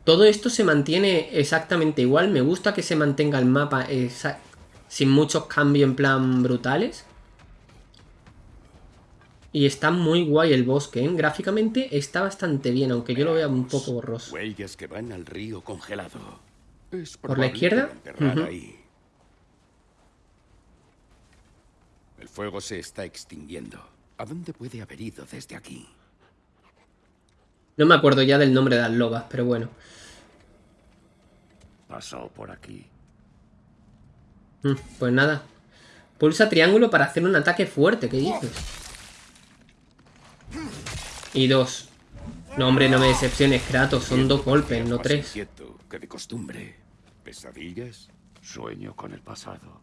Todo esto se mantiene exactamente igual. Me gusta que se mantenga el mapa sin muchos cambios en plan brutales. Y está muy guay el bosque, ¿eh? Gráficamente está bastante bien, aunque yo lo vea un poco borroso. Huellas que van al río congelado. ¿Por la izquierda? El fuego se está extinguiendo. ¿A dónde puede haber ido desde aquí? No me acuerdo ya del nombre de las lobas, pero bueno. Pasó por aquí. Mm, Pues nada. Pulsa triángulo para hacer un ataque fuerte, ¿qué dices? Y dos. No, hombre, no me decepciones, Kratos. Son dos golpes, no tres. inquieto que de costumbre. ¿Pesadillas? Sueño con el pasado.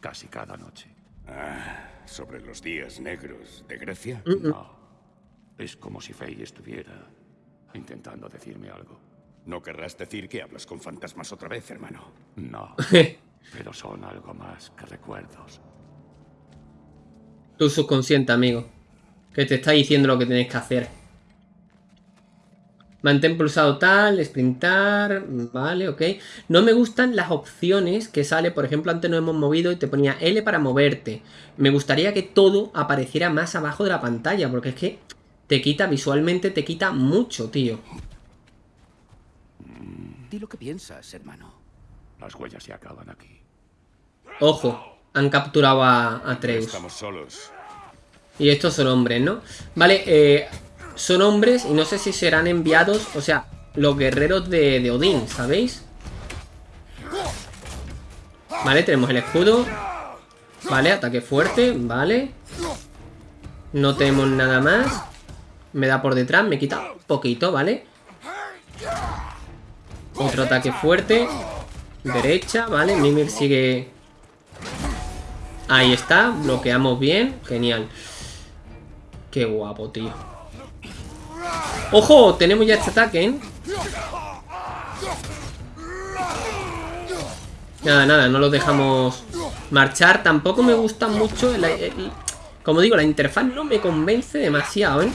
Casi cada noche. Ah, sobre los días negros de Grecia. No. Es como si Faye estuviera intentando decirme algo. No querrás decir que hablas con fantasmas otra vez, hermano. No. Pero son algo más que recuerdos. Tu subconsciente, amigo. Que te está diciendo lo que tienes que hacer. Mantén pulsado tal, sprintar, vale, ok. No me gustan las opciones que sale, por ejemplo, antes nos hemos movido y te ponía L para moverte. Me gustaría que todo apareciera más abajo de la pantalla, porque es que te quita, visualmente te quita mucho, tío. Di lo que piensas, hermano. Las huellas se acaban aquí. Ojo, han capturado a, a No Atreus. estamos solos. Y estos son hombres, ¿no? Vale, eh, son hombres y no sé si serán enviados, o sea, los guerreros de, de Odín, ¿sabéis? Vale, tenemos el escudo. Vale, ataque fuerte, vale. No tenemos nada más. Me da por detrás, me quita poquito, ¿vale? Otro ataque fuerte. Derecha, vale. Mimir sigue... Ahí está, bloqueamos bien. Genial. Qué guapo, tío. ¡Ojo! Tenemos ya este ataque, ¿eh? Nada, nada, no los dejamos marchar. Tampoco me gusta mucho... como digo, la interfaz no me convence demasiado, ¿eh?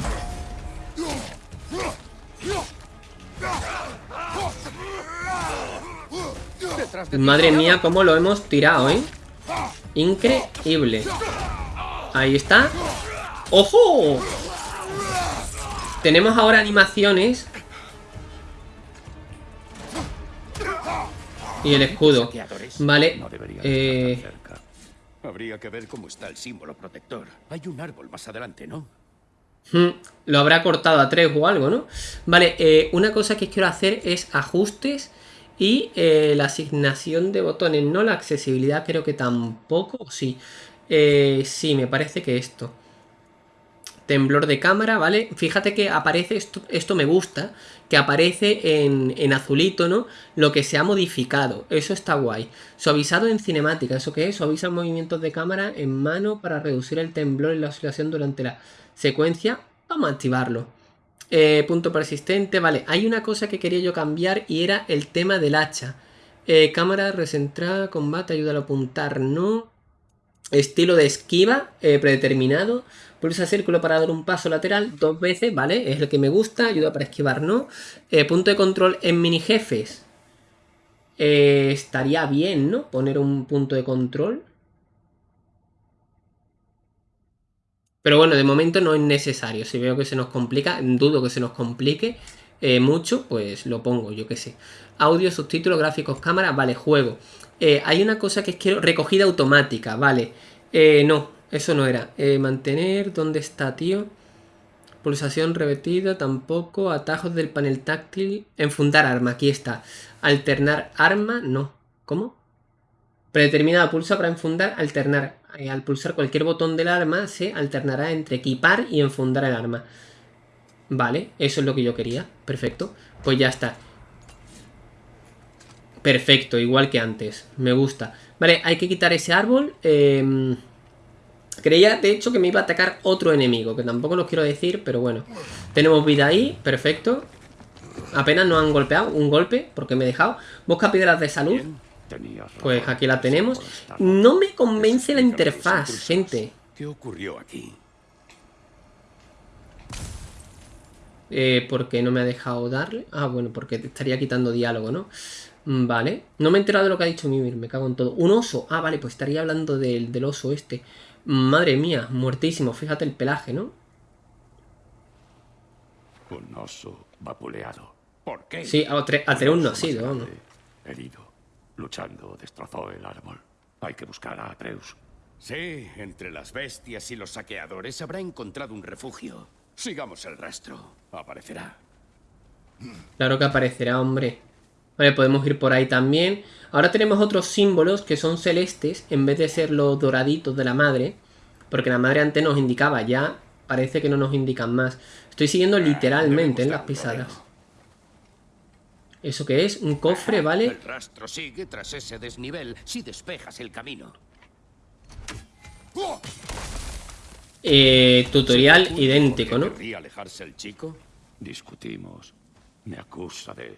Madre mía, cómo lo hemos tirado, ¿eh? Increíble. Ahí está. ¡Ojo! Tenemos ahora animaciones. Y el escudo. Vale. Eh. Habría que ver cómo está el símbolo protector. Hay un árbol más adelante, ¿no? Hmm, Lo habrá cortado a 3 o algo, ¿no? Vale, eh, una cosa que quiero hacer es ajustes y eh, la asignación de botones, no la accesibilidad creo que tampoco, ¿o sí. Eh, sí, me parece que esto. Temblor de cámara, ¿vale? Fíjate que aparece, esto, esto me gusta, que aparece en, en azulito, ¿no? Lo que se ha modificado, eso está guay. Suavizado en cinemática, ¿eso qué es? Suaviza movimientos de cámara en mano para reducir el temblor y la oscilación durante la secuencia. Vamos a activarlo. Eh, punto persistente, vale. Hay una cosa que quería yo cambiar y era el tema del hacha. Eh, cámara recentrada, combate, ayuda a apuntar, no. Estilo de esquiva eh, predeterminado. Pulsa círculo para dar un paso lateral dos veces, ¿vale? Es el que me gusta. Ayuda para esquivar, ¿no? Eh, punto de control en mini jefes. Eh, estaría bien, ¿no? Poner un punto de control. Pero bueno, de momento no es necesario. Si veo que se nos complica, dudo que se nos complique mucho, pues lo pongo, yo qué sé. Audio, subtítulos, gráficos, cámara, vale, juego. Eh, hay una cosa que quiero, recogida automática, vale. Eh, no, eso no era. Eh, mantener, ¿dónde está, tío? Pulsación repetida, tampoco. Atajos del panel táctil. Enfundar arma, aquí está. Alternar arma, no. ¿Cómo? Predeterminado, pulsa para enfundar, alternar. Al pulsar cualquier botón del arma se alternará entre equipar y enfundar el arma. Vale, eso es lo que yo quería. Perfecto. Pues ya está. Perfecto, igual que antes. Me gusta. Vale, hay que quitar ese árbol. Eh, creía, de hecho, que me iba a atacar otro enemigo, que tampoco lo quiero decir, pero bueno. Tenemos vida ahí, perfecto. Apenas nos han golpeado, un golpe, porque me he dejado. Busca piedras de salud. Pues aquí la tenemos. No me convence la interfaz, gente. ¿Qué ocurrió aquí? Eh, ¿Por qué no me ha dejado darle? Ah, bueno, porque te estaría quitando diálogo, ¿no? Mm, Vale. No me he enterado de lo que ha dicho Mimir, me cago en todo. Un oso. Ah, vale, pues estaría hablando del, del oso este. Madre mía, muertísimo. Fíjate el pelaje, ¿no? Un oso vapuleado. ¿Por qué? Sí, a Atre- Atreus no ha Más sido, vamos. grande, Herido. Luchando, destrozó el árbol. Hay que buscar a Atreus. Sí, entre las bestias y los saqueadores habrá encontrado un refugio. Sigamos el rastro. Aparecerá. Claro que aparecerá, hombre. Vale, podemos ir por ahí también. Ahora tenemos otros símbolos que son celestes en vez de ser los doraditos de la madre. Porque la madre antes nos indicaba, ya parece que no nos indican más. Estoy siguiendo literalmente en las pisadas. ¿Eso qué es? Un cofre, ¿vale? El rastro sigue tras ese desnivel si despejas el camino. Eh, tutorial ¿Seguro idéntico, ¿no? alejarse el chico? Discutimos. Me acusa de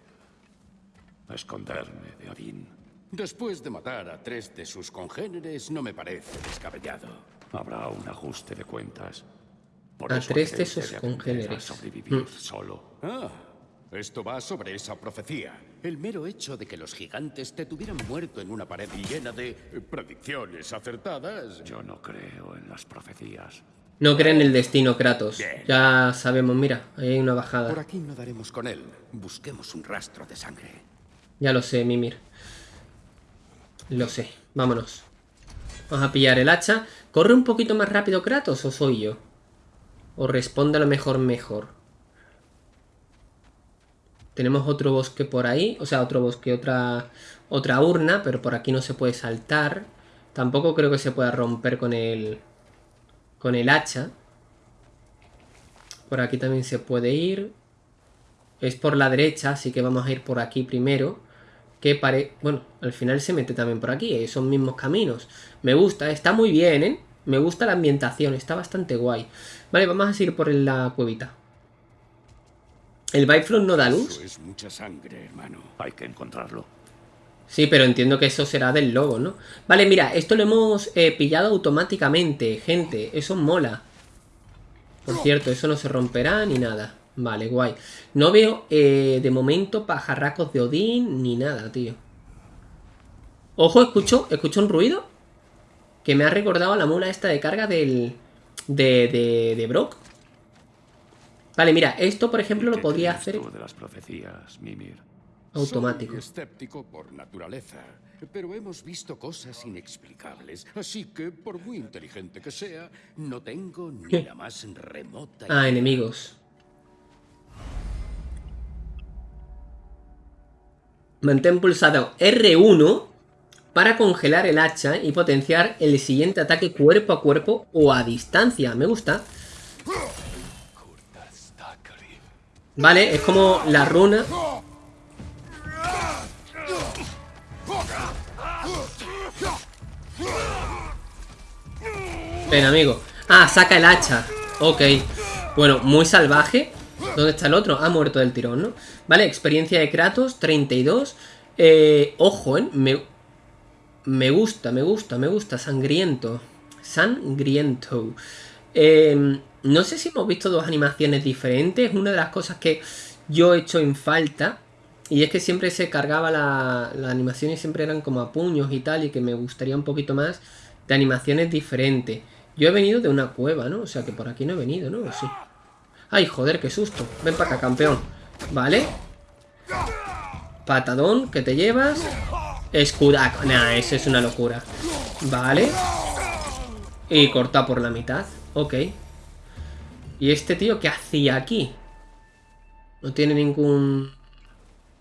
esconderme de Odín. Después de matar a tres de sus congéneres, no me parece descabellado. Habrá un ajuste de cuentas. Por A tres de sus congéneres. Sobrevivir Mm. solo. Ah, esto va sobre esa profecía. El mero hecho de que los gigantes te tuvieran muerto en una pared llena de eh, predicciones acertadas. Yo no creo en las profecías. No creen el destino, Kratos. Bien. Ya sabemos, mira, ahí hay una Por bajada. aquí no daremos con él. Busquemos un rastro de sangre. Ya lo sé, Mimir. Lo sé. Vámonos. Vamos a pillar el hacha. ¿Corre un poquito más rápido Kratos o soy yo? O responde a lo mejor mejor. Tenemos otro bosque por ahí. O sea, otro bosque, otra, otra urna. Pero por aquí no se puede saltar. Tampoco creo que se pueda romper con el... Con el hacha. Por aquí también se puede ir. Es por la derecha, así que vamos a ir por aquí primero. Que pare... Bueno, al final se mete también por aquí, esos mismos caminos. Me gusta, está muy bien, ¿eh? Me gusta la ambientación, está bastante guay. Vale, vamos a seguir por la cuevita. ¿El Bifrost no da luz? Eso es mucha sangre, hermano. Hay que encontrarlo. Sí, pero entiendo que eso será del lobo, ¿no? Vale, mira, esto lo hemos eh, pillado automáticamente, gente. Eso mola. Por cierto, eso no se romperá ni nada. Vale, guay. No veo, eh, de momento, pajarracos de Odín ni nada, tío. Ojo, escucho, escucho un ruido que me ha recordado a la mula esta de carga del... De, de, de Brock. Vale, mira, esto, por ejemplo, lo ¿Qué podría hacer tú de las profecías, Mimir? automático. Soy escéptico por naturaleza, pero hemos visto cosas inexplicables. Así que, por muy inteligente que sea, no tengo ni la más remota Ah, idea. enemigos. Mantén pulsado R1 para congelar el hacha y potenciar el siguiente ataque cuerpo a cuerpo o a distancia. Me gusta. Vale, es como la runa. Ven, amigo. Ah, saca el hacha. Ok. Bueno, muy salvaje. ¿Dónde está el otro? Ha muerto del tirón, ¿no? Vale, experiencia de Kratos, 32. Eh, ojo, ¿eh? Me, me gusta, me gusta, me gusta. Sangriento. Sangriento. Eh, no sé si hemos visto dos animaciones diferentes. Una de las cosas que yo he hecho en falta. Y es que siempre se cargaba la, la animación y siempre eran como a puños y tal. Y que me gustaría un poquito más de animaciones diferentes. Yo he venido de una cueva, ¿no? O sea que por aquí no he venido, ¿no? ¿O Sí. Ay, joder, qué susto. Ven para acá, campeón. Vale. Patadón, que te llevas. Escudaco. Nah, eso es una locura. Vale. Y corta por la mitad. Ok. ¿Y este tío qué hacía aquí? No tiene ningún...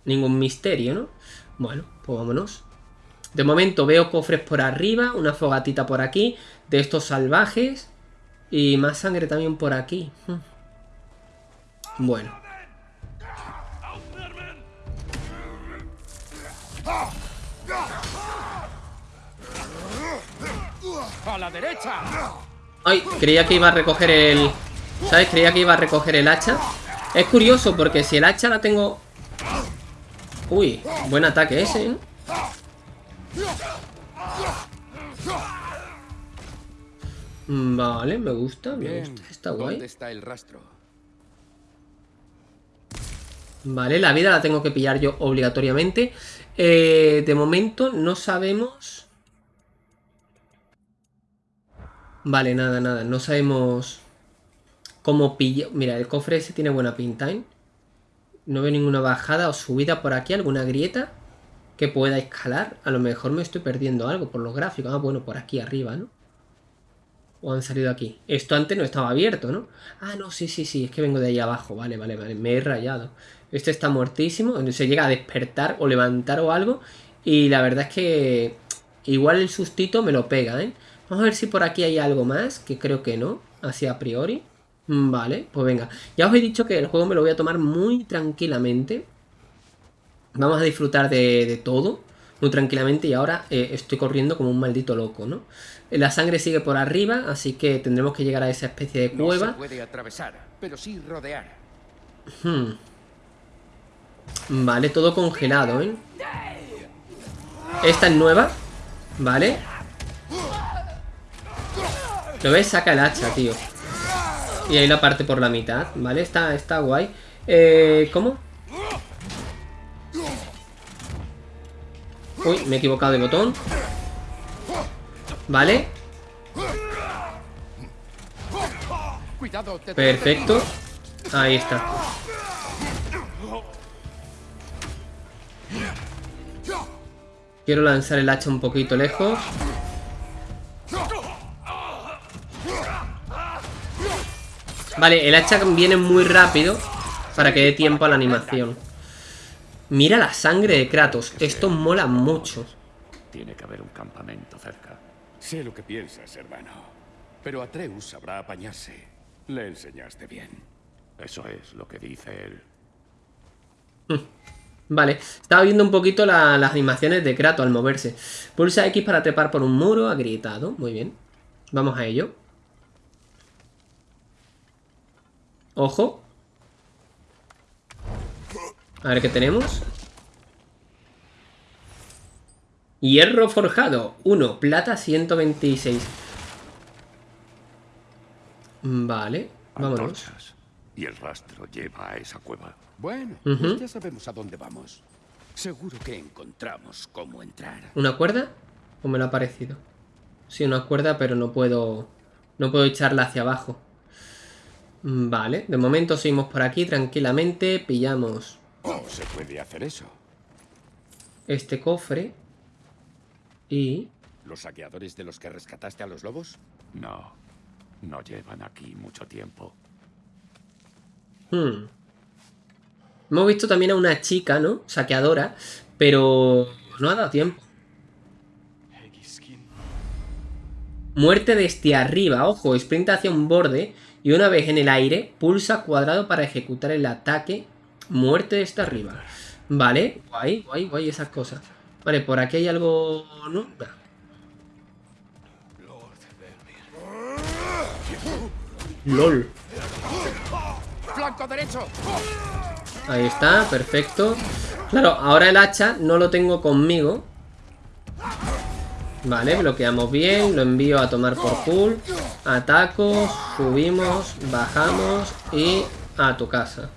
Ningún misterio, ¿no? Bueno, pues vámonos. De momento veo cofres por arriba, una fogatita por aquí, de estos salvajes. Y más sangre también por aquí. Bueno. ¡A la derecha! Ay, creía que iba a recoger el... ¿Sabes? Creía que iba a recoger el hacha. Es curioso porque si el hacha la tengo... Uy, buen ataque ese, ¿eh? Mm, Vale, me gusta, me Bien, gusta. Está guay. ¿Dónde está el rastro? Vale, la vida la tengo que pillar yo obligatoriamente. Eh, de momento no sabemos... Vale, nada, nada. No sabemos cómo pillar... Mira, el cofre ese tiene buena pinta, ¿eh? No veo ninguna bajada o subida por aquí, alguna grieta que pueda escalar. A lo mejor me estoy perdiendo algo por los gráficos. Ah, bueno, por aquí arriba, ¿no? ¿O han salido aquí? Esto antes no estaba abierto, ¿no? Ah, no, sí, sí, sí, es que vengo de ahí abajo. Vale, vale, vale, me he rayado. Este está muertísimo, se llega a despertar o levantar o algo. Y la verdad es que igual el sustito me lo pega, ¿eh? Vamos a ver si por aquí hay algo más, que creo que no, así a priori. Mm, vale, pues venga. Ya os he dicho que el juego me lo voy a tomar muy tranquilamente. Vamos a disfrutar de, todo muy tranquilamente y ahora eh, estoy corriendo como un maldito loco, ¿no? La sangre sigue por arriba, así que tendremos que llegar a esa especie de cueva. No se puede atravesar, pero sí rodear. Hmm. Vale, todo congelado, ¿eh? Esta es nueva. Vale. ¿Lo ves? Saca el hacha, tío. Y ahí la parte por la mitad. Vale, está, está guay. Eh, ¿Cómo? Uy, me he equivocado de botón. Vale. Perfecto. Ahí está. Quiero lanzar el hacha un poquito lejos. Vale, el hacha viene muy rápido para que dé tiempo a la animación. Mira la sangre de Kratos. Esto mola mucho. Tiene que haber un campamento cerca. Sé lo que piensas, hermano. Pero Atreus sabrá apañarse. Le enseñaste bien. Eso es lo que dice él. Vale, estaba viendo un poquito las animaciones de Kratos al moverse. Pulsa X para trepar por un muro, ha gritado. Muy bien. Vamos a ello. Ojo. A ver qué tenemos. Hierro forjado. 1. Plata 126. Vale. Vámonos. Y el rastro lleva a esa cueva. Bueno, pues ya sabemos a dónde vamos. Seguro que encontramos cómo entrar. ¿Una cuerda? ¿O me lo ha parecido? Sí, una cuerda, pero no puedo... No puedo echarla hacia abajo. Vale, de momento seguimos por aquí tranquilamente. Pillamos... ¿Cómo se puede hacer eso? Este cofre. Y... ¿Los saqueadores de los que rescataste a los lobos? No, no llevan aquí mucho tiempo. Hmm. Hemos visto también a una chica, ¿no? Saqueadora, pero no ha dado tiempo. Muerte desde arriba, ojo, sprint hacia un borde y una vez en el aire, pulsa cuadrado para ejecutar el ataque. Muerte desde arriba. Vale, guay, guay, guay esas cosas. Vale, por aquí hay algo... ¿no? LOL. ¡Flanco derecho! Ahí está, perfecto. Claro, ahora el hacha no lo tengo conmigo. Vale, bloqueamos bien, lo envío a tomar por cool. Ataco, subimos, bajamos y a tu casa.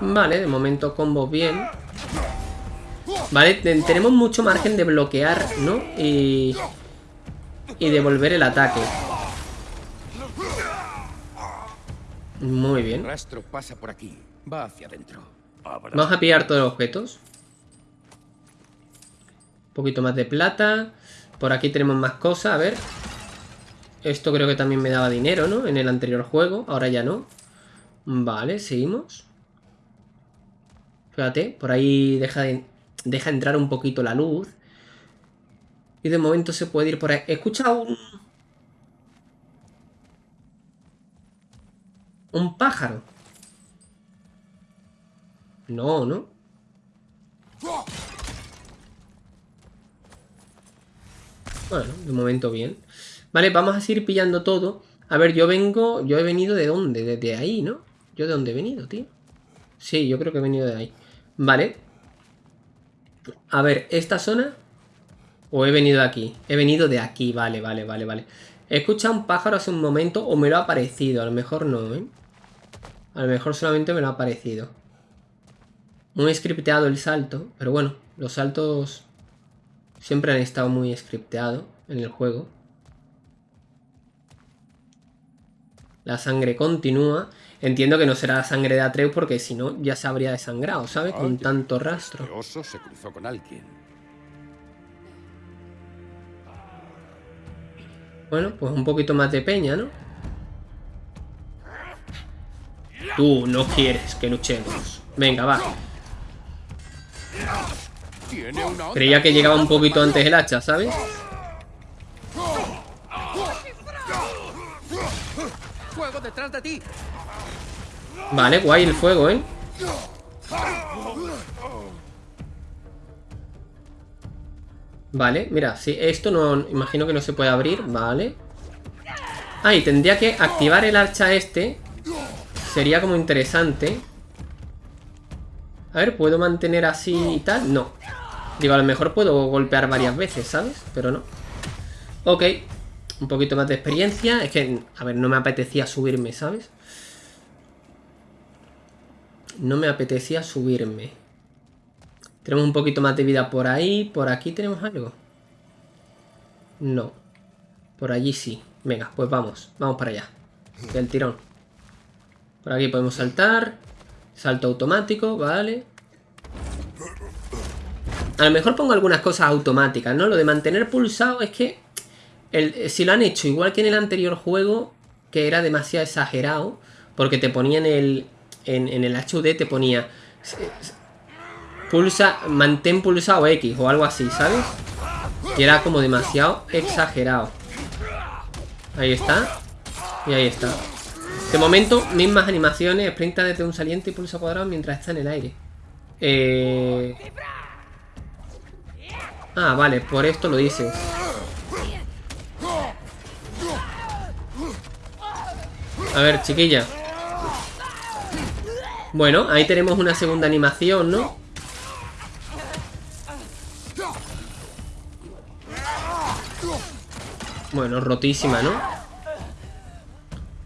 Vale, de momento combo bien. Vale, tenemos mucho margen de bloquear, ¿no? Y... Y devolver el ataque. Muy bien. Rastro pasa por aquí. Va hacia adentro. Vamos a pillar todos los objetos. Un poquito más de plata. Por aquí tenemos más cosas, a ver. Esto creo que también me daba dinero, ¿no? En el anterior juego, ahora ya no. Vale, seguimos. Fíjate, por ahí deja, de, deja entrar un poquito la luz. Y de momento se puede ir por ahí. He escuchado un... Un pájaro. No, ¿no? Bueno, de momento bien. Vale, vamos a seguir pillando todo. A ver, yo vengo... Yo he venido de dónde? Desde ahí, ¿no? ¿Yo de dónde he venido, tío? Sí, yo creo que he venido de ahí. Vale. A ver, ¿esta zona? ¿O he venido de aquí? He venido de aquí, vale, vale, vale, vale. He escuchado un pájaro hace un momento o me lo ha parecido. A lo mejor no, ¿eh? A lo mejor solamente me lo ha parecido. Muy scripteado el salto, pero bueno, los saltos siempre han estado muy scripteados en el juego. La sangre continúa. Entiendo que no será la sangre de Atreus porque si no ya se habría desangrado, ¿sabes? Con tanto rastro. El oso se cruzó con alguien. Bueno, pues un poquito más de peña, ¿no? Tú no quieres que luchemos. Venga, va. Creía que llegaba un poquito antes el hacha, ¿sabes? ¡Fuego detrás de ti! Vale, guay el fuego, ¿eh? Vale, mira, sí, esto no... Imagino que no se puede abrir, vale Ah, y tendría que activar el archa este Sería como interesante A ver, ¿puedo mantener así y tal? No Digo, a lo mejor puedo golpear varias veces, ¿sabes? Pero no Ok Un poquito más de experiencia Es que, a ver, no me apetecía subirme, ¿sabes? No me apetecía subirme tenemos un poquito más de vida por ahí. ¿Por aquí tenemos algo? No. Por allí sí. Venga, pues vamos. Vamos para allá. Del tirón. Por aquí podemos saltar. Salto automático, vale. A lo mejor pongo algunas cosas automáticas, ¿no? Lo de mantener pulsado es que... El, si lo han hecho igual que en el anterior juego, que era demasiado exagerado, porque te ponía en el, en, el HUD, te ponía pulsa, mantén pulsado X o algo así, ¿sabes? Y era como demasiado exagerado. Ahí está. Y ahí está. De momento, mismas animaciones, sprinta desde un saliente y pulsa cuadrado mientras está en el aire. Eh... Ah, vale, por esto lo dices. A ver, chiquilla. Bueno, ahí tenemos una segunda animación, ¿no? Bueno, rotísima, ¿no?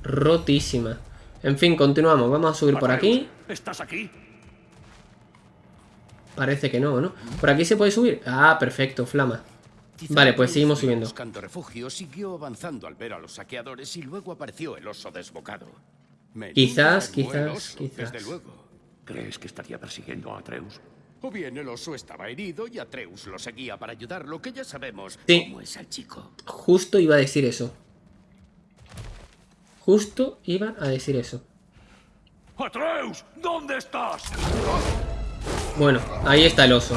Rotísima. En fin, continuamos. Vamos a subir por aquí. ¿Estás aquí? Parece que no, ¿no? ¿Por aquí se puede subir? Ah, perfecto, flama. Vale, pues seguimos subiendo. Buscando refugio, siguió avanzando al ver a los saqueadores y luego apareció el oso desbocado. Quizás, quizás, quizás. Desde luego. ¿Crees que estaría persiguiendo a Atreus? O bien el oso estaba herido y Atreus lo seguía para ayudarlo, que ya sabemos Sí. cómo es el chico. Justo iba a decir eso. Justo iba a decir eso. ¡Atreus! ¿Dónde estás? Bueno, ahí está el oso.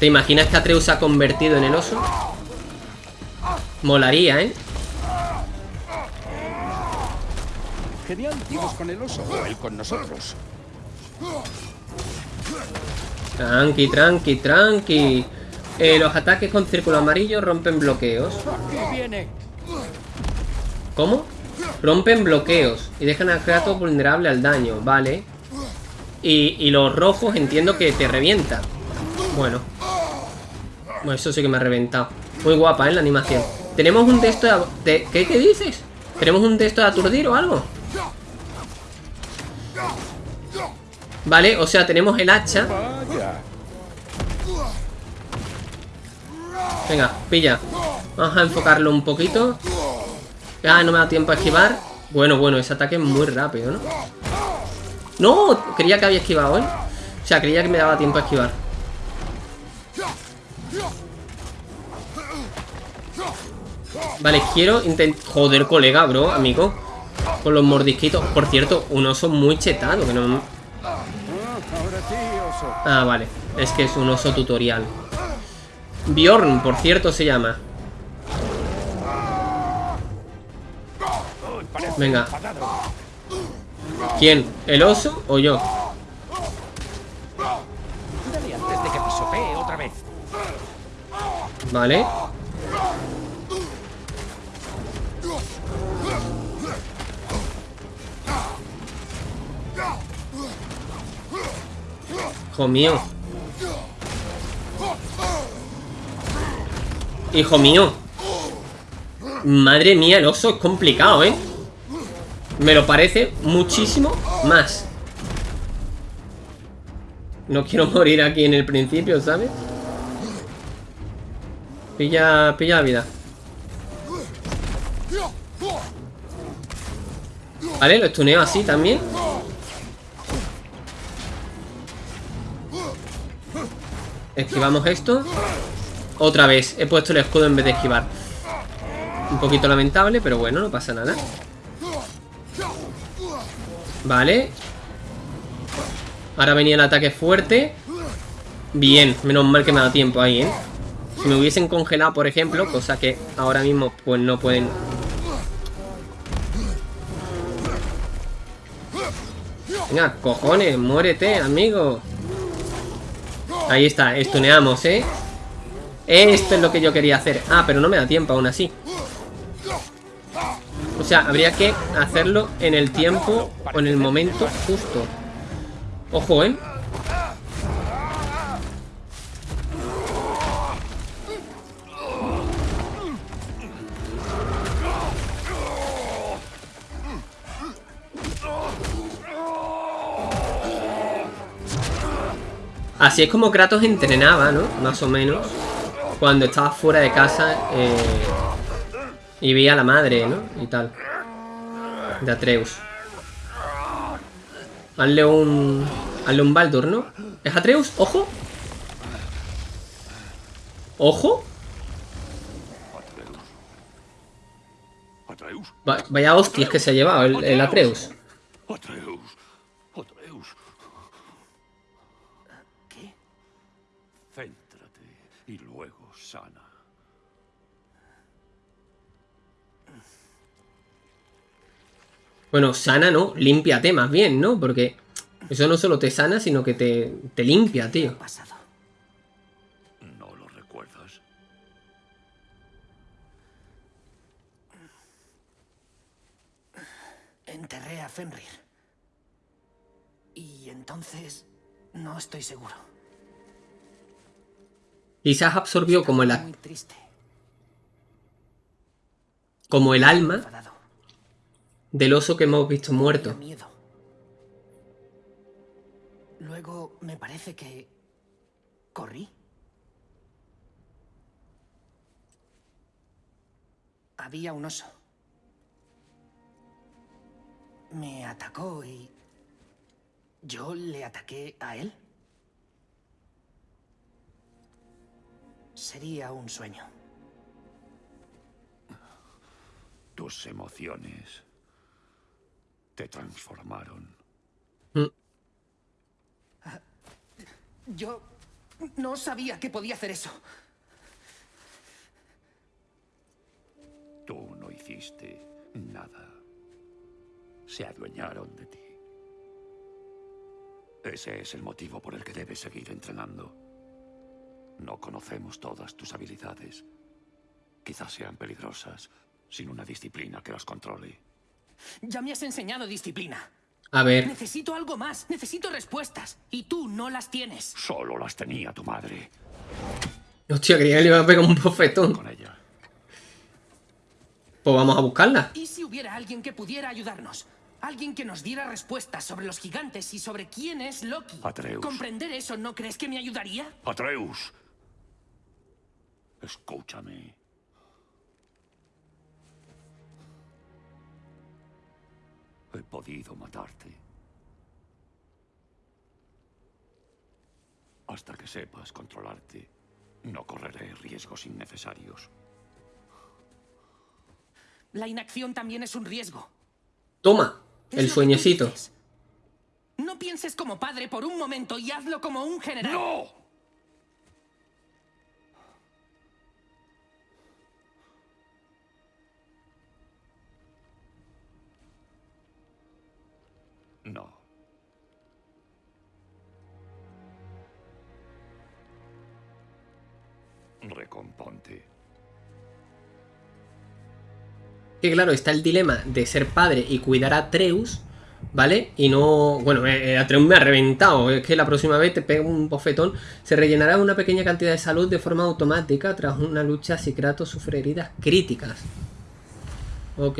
¿Te imaginas que Atreus se ha convertido en el oso? Molaría, ¿eh? Genial, dimos con el oso o él con nosotros. Tranqui, tranqui, tranqui. Eh, los ataques con círculo amarillo rompen bloqueos. Aquí viene. ¿Cómo? Rompen bloqueos y dejan a Kratos vulnerable al daño, vale. Y, y los rojos entiendo que te revienta. Bueno. Bueno, eso sí que me ha reventado. Muy guapa, ¿eh? La animación. Tenemos un texto de... de- ¿Qué, ¿Qué dices? ¿Tenemos un texto de aturdir o algo? Vale, o sea, tenemos el hacha. Venga, pilla. Vamos a enfocarlo un poquito. Ah, no me da tiempo a esquivar. Bueno, bueno, ese ataque es muy rápido, ¿no? No, creía que había esquivado, ¿eh? O sea, creía que me daba tiempo a esquivar. Vale, quiero intentar... Joder, colega, bro, amigo. Con los mordisquitos. Por cierto, un oso muy chetado, no... Ah, vale. Es que es un oso tutorial. Bjorn, por cierto, se llama. Venga. ¿Quién? ¿El oso o yo? Dale antes de que pisotee otra vez. Vale. Hijo mío. Hijo mío. Madre mía, el oso es complicado, ¿eh? Me lo parece muchísimo más. No quiero morir aquí en el principio, ¿sabes? Pilla, pilla la vida. Vale, lo estuneo así también. Esquivamos esto. Otra vez, he puesto el escudo en vez de esquivar. Un poquito lamentable, pero bueno, no pasa nada. Vale. Ahora venía el ataque fuerte. Bien, menos mal que me dado tiempo ahí, ¿eh? Si me hubiesen congelado, por ejemplo, cosa que ahora mismo pues no pueden... Venga, cojones, muérete, amigo. Ahí está, estuneamos, ¿eh? Esto es lo que yo quería hacer. Ah, pero no me da tiempo aún así. O sea, habría que hacerlo en el tiempo o en el momento justo. Ojo, ¿eh? Así es como Kratos entrenaba, ¿no? Más o menos. Cuando estaba fuera de casa eh, y veía a la madre, ¿no? Y tal. De Atreus. Hazle un... Hazle un Baldur, ¿no? ¿Es Atreus? ¡Ojo! ¡Ojo! Atreus. Va- vaya hostias que se ha llevado el, el. Atreus. Atreus. Bueno, sana no, límpiate más bien, ¿no? Porque eso no solo te sana, sino que te, te limpia, ¿Qué tío. pasado? ¿No lo recuerdas? Enterré a Fenrir. Y entonces... No estoy seguro. Quizás absorbió como el, Muy triste. como el alma Enfadado. Del oso que hemos visto muerto. miedo. Luego me parece que... Corrí. Había un oso. Me atacó y... Yo le ataqué a él. Sería un sueño. Tus emociones te transformaron. Yo no sabía que podía hacer eso. Tú no hiciste nada. Se adueñaron de ti. Ese es el motivo por el que debes seguir entrenando. No conocemos todas tus habilidades. Quizás sean peligrosas sin una disciplina que las controle. Ya me has enseñado disciplina. A ver, Necesito algo más. Necesito respuestas. Y tú no las tienes. Solo las tenía tu madre hostia, creía que le iba a pegar un bofetón. con ella. Pues vamos a buscarla. ¿Y si hubiera alguien que pudiera ayudarnos? Alguien que nos diera respuestas sobre los gigantes y sobre quién es Loki. Atreus. ¿Comprender eso no crees que me ayudaría? Atreus. Escúchame. He podido matarte. Hasta que sepas controlarte, no correré riesgos innecesarios. La inacción también es un riesgo. Toma, el sueñecito. No pienses como padre por un momento y hazlo como un general. No. Recomponte. Que claro, está el dilema de ser padre y cuidar a Atreus, ¿vale? Y no... Bueno, eh, Atreus me ha reventado. Es que la próxima vez te pega un bofetón. Se rellenará una pequeña cantidad de salud de forma automática tras una lucha si Kratos sufre heridas críticas. Ok.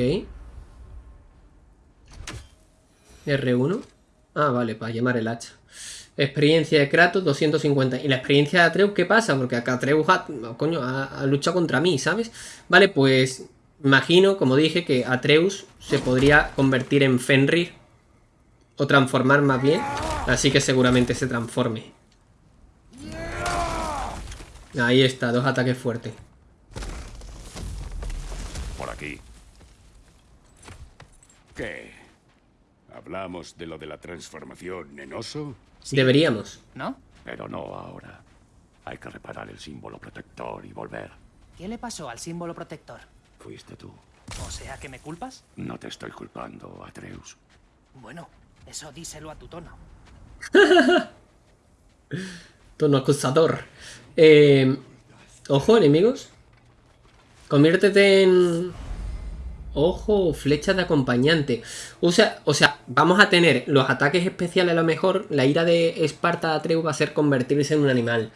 R1. Ah, vale, para llamar el hacha. Experiencia de Kratos 250. ¿Y la experiencia de Atreus qué pasa? Porque acá Atreus ha, coño, ha, ha, luchado contra mí, ¿sabes? Vale, pues imagino, como dije, que Atreus se podría convertir en Fenrir. O transformar más bien. Así que seguramente se transforme. Ahí está, dos ataques fuertes. Por aquí. ¿Qué ¿Hablamos de lo de la transformación en oso? Deberíamos. ¿No? Pero no ahora. Hay que reparar el símbolo protector y volver. ¿Qué le pasó al símbolo protector? Fuiste tú. O sea, que me culpas? No te estoy culpando, Atreus. Bueno, eso díselo a tu tono. Tono acusador. Eh, ojo, enemigos. Conviértete en... Ojo, flecha de acompañante. O sea, o sea, vamos a tener los ataques especiales a lo mejor. La ira de Esparta de Atreus va a ser convertirse en un animal.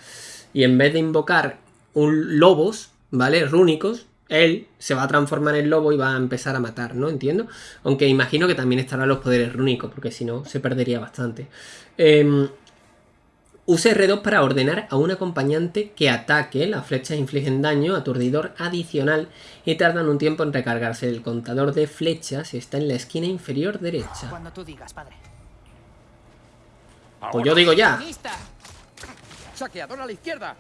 Y en vez de invocar un lobos, ¿vale? Rúnicos, él se va a transformar en lobo y va a empezar a matar, ¿no? Entiendo. Aunque imagino que también estarán los poderes rúnicos, porque si no, se perdería bastante. Eh, Use R2 para ordenar a un acompañante que ataque. Las flechas infligen daño aturdidor adicional y tardan un tiempo en recargarse. El contador de flechas está en la esquina inferior derecha. Cuando tú digas, padre. Pues yo digo ya. ¡Saqueador a la izquierda!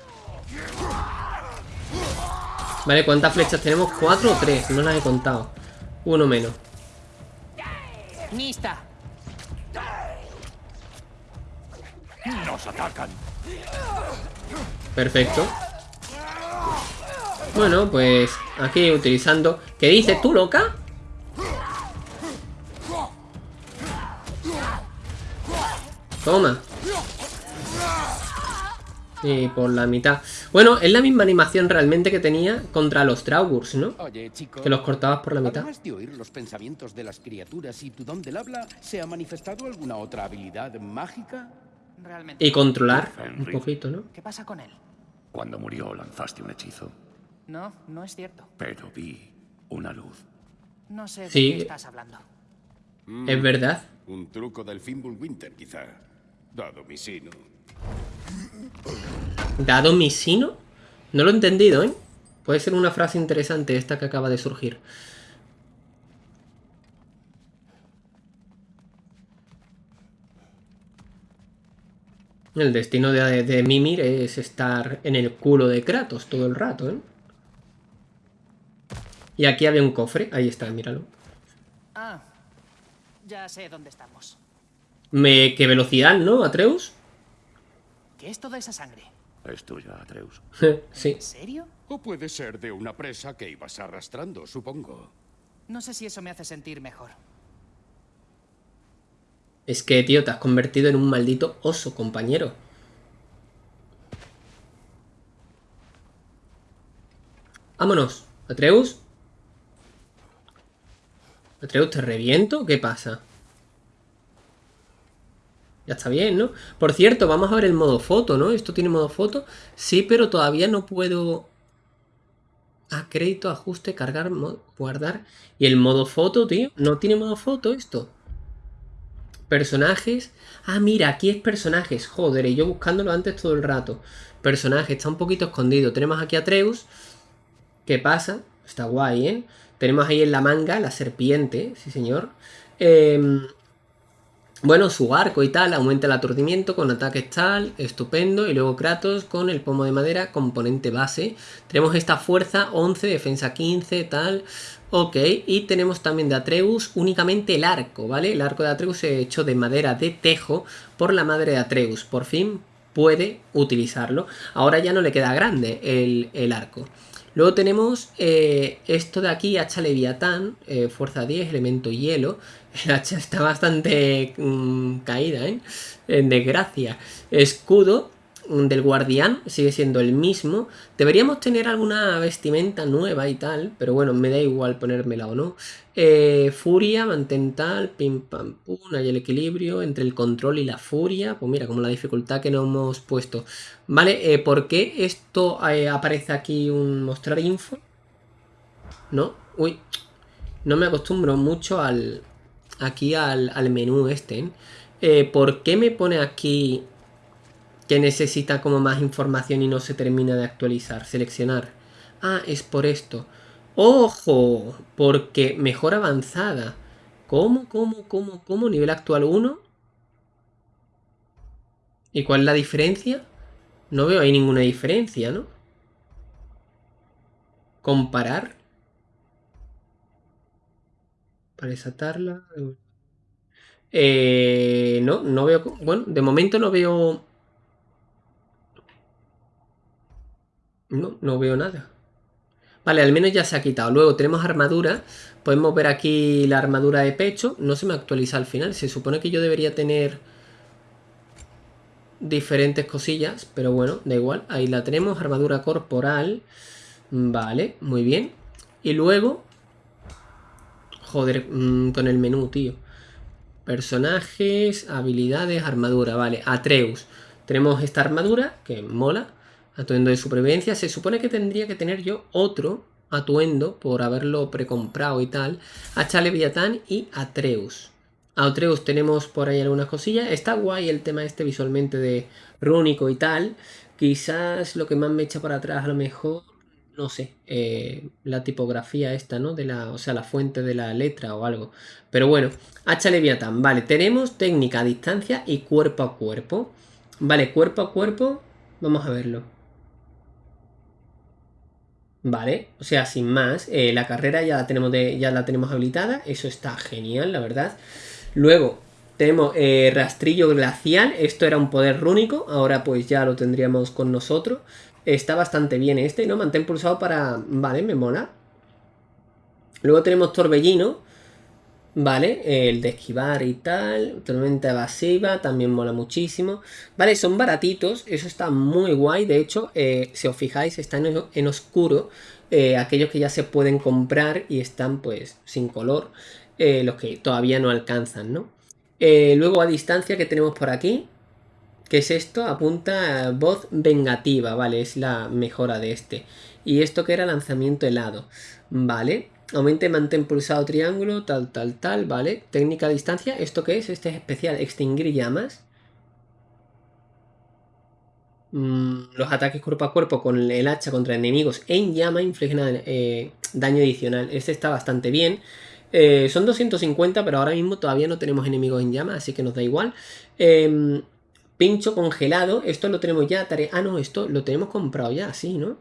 Vale, ¿cuántas flechas tenemos? ¿Cuatro o tres? No las he contado. Uno menos. ¡Lista! ¡Nos atacan! Perfecto. Bueno, pues aquí utilizando... ¿Qué dices tú, loca? Toma. Y por la mitad. Bueno, es la misma animación realmente que tenía contra los Traugurs, ¿no? Oye, chico. Que los cortabas por la mitad. Además de oír los pensamientos de las criaturas y tu don del habla, ¿se ha manifestado alguna otra habilidad mágica? Realmente. Y controlar un Henry. poquito, ¿no? ¿Qué pasa con él? Cuando murió lanzaste un hechizo, No, no es cierto. pero vi una luz. No sé de Sí. qué estás hablando. Es verdad. Un truco del Fimbulwinter, quizá. Dado mi sino. Dado mi sino. No lo he entendido, ¿eh? Puede ser una frase interesante esta que acaba de surgir. El destino de, de Mimir es estar en el culo de Kratos todo el rato, ¿eh? Y aquí había un cofre. Ahí está, míralo. Ah, ya sé dónde estamos. Me... ¡Qué velocidad, ¿no, Atreus? ¿Qué es toda esa sangre? Es tuya, Atreus. sí. ¿En serio? O puede ser de una presa que ibas arrastrando, supongo. No sé si eso me hace sentir mejor. Es que, tío, te has convertido en un maldito oso, compañero. Vámonos. Atreus. Atreus, ¿te reviento? ¿Qué pasa? Ya está bien, ¿no? Por cierto, vamos a ver el modo foto, ¿no? ¿Esto tiene modo foto? Sí, pero todavía no puedo... Ah, crédito, ajuste, cargar, guardar. ¿Y el modo foto, tío? ¿No tiene modo foto esto? Personajes. Ah, mira, aquí es personajes. Joder, y yo buscándolo antes todo el rato. Personajes, está un poquito escondido. Tenemos aquí a Atreus. ¿Qué pasa? Está guay, ¿eh? Tenemos ahí en la manga la serpiente, sí señor. Em, bueno, su arco y tal, aumenta el aturdimiento con ataques tal, estupendo. Y luego Kratos con el pomo de madera, componente base. Tenemos esta fuerza 11, defensa 15, tal. Ok, y tenemos también de Atreus únicamente el arco, ¿vale? El arco de Atreus hecho de madera de tejo por la madre de Atreus. Por fin puede utilizarlo. Ahora ya no le queda grande el, el arco. Luego tenemos eh, esto de aquí, hacha leviatán, eh, fuerza 10, elemento hielo. El hacha está bastante mm, caída, ¿eh? En desgracia. Escudo del guardián sigue siendo el mismo. Deberíamos tener alguna vestimenta nueva y tal, pero bueno, me da igual ponérmela o no. Eh, furia, mantén tal, pim pam pum, hay el equilibrio entre el control y la furia. Pues mira, como la dificultad que nos hemos puesto. Vale, eh, ¿por qué esto eh, aparece aquí un mostrar info? ¿No? Uy, no me acostumbro mucho al aquí al, al menú este. ¿Por qué me pone aquí que necesita como más información y no se termina de actualizar? Seleccionar. Ah, es por esto. ¡Ojo! Porque mejor avanzada. ¿Cómo, cómo, cómo, cómo? Nivel actual 1. ¿Y cuál es la diferencia? No veo ahí ninguna diferencia, ¿no? Comparar. Para desatarla. Eh, no, no veo. Bueno, de momento no veo. No, no veo nada. Vale, al menos ya se ha quitado. Luego tenemos armadura. Podemos ver aquí la armadura de pecho. No se me actualiza al final. Se supone que yo debería tener diferentes cosillas. Pero bueno, da igual. Ahí la tenemos. Armadura corporal. Vale, muy bien. Y luego... Joder, mm, con el menú, tío. Personajes, habilidades, armadura. Vale, Atreus. Tenemos esta armadura, que mola. Atuendo de supervivencia. Se supone que tendría que tener yo otro atuendo por haberlo precomprado y tal. Hacha Leviatán y Atreus. A Atreus tenemos por ahí algunas cosillas. Está guay el tema este visualmente de rúnico y tal. Quizás lo que más me echa para atrás a lo mejor no sé, eh, la tipografía esta, ¿no? De la, o sea, la fuente de la letra o algo. Pero bueno, hacha Leviatán. Vale, tenemos técnica a distancia y cuerpo a cuerpo. Vale, cuerpo a cuerpo, vamos a verlo. Vale, o sea, sin más, eh, la carrera ya la, tenemos de, ya la tenemos habilitada, eso está genial, la verdad. Luego, tenemos eh, rastrillo glacial, esto era un poder rúnico, ahora pues ya lo tendríamos con nosotros. Está bastante bien este, ¿no? Mantén pulsado para... Vale, me mola. Luego tenemos Torbellino. Vale, el de esquivar y tal. Tormenta evasiva, también mola muchísimo. Vale, son baratitos, eso está muy guay. De hecho, eh, si os fijáis, están en, oscuro. Eh, aquellos que ya se pueden comprar y están pues sin color. Eh, los que todavía no alcanzan, ¿no? luego a distancia que tenemos por aquí. ¿Qué es esto? Apunta voz vengativa, vale, es la mejora de este. Y esto que era lanzamiento helado, vale. Aumente mantén pulsado triángulo, tal, tal, tal, vale. Técnica a distancia, ¿esto qué es? Este es especial, extinguir llamas. Mm, los ataques cuerpo a cuerpo con el hacha contra enemigos en llama infligen eh, daño adicional. Este está bastante bien. Eh, son 250, pero ahora mismo todavía no tenemos enemigos en llama, así que nos da igual. Eh, Pincho congelado, esto lo tenemos ya, tarea... Ah, no, esto lo tenemos comprado ya, sí, ¿no?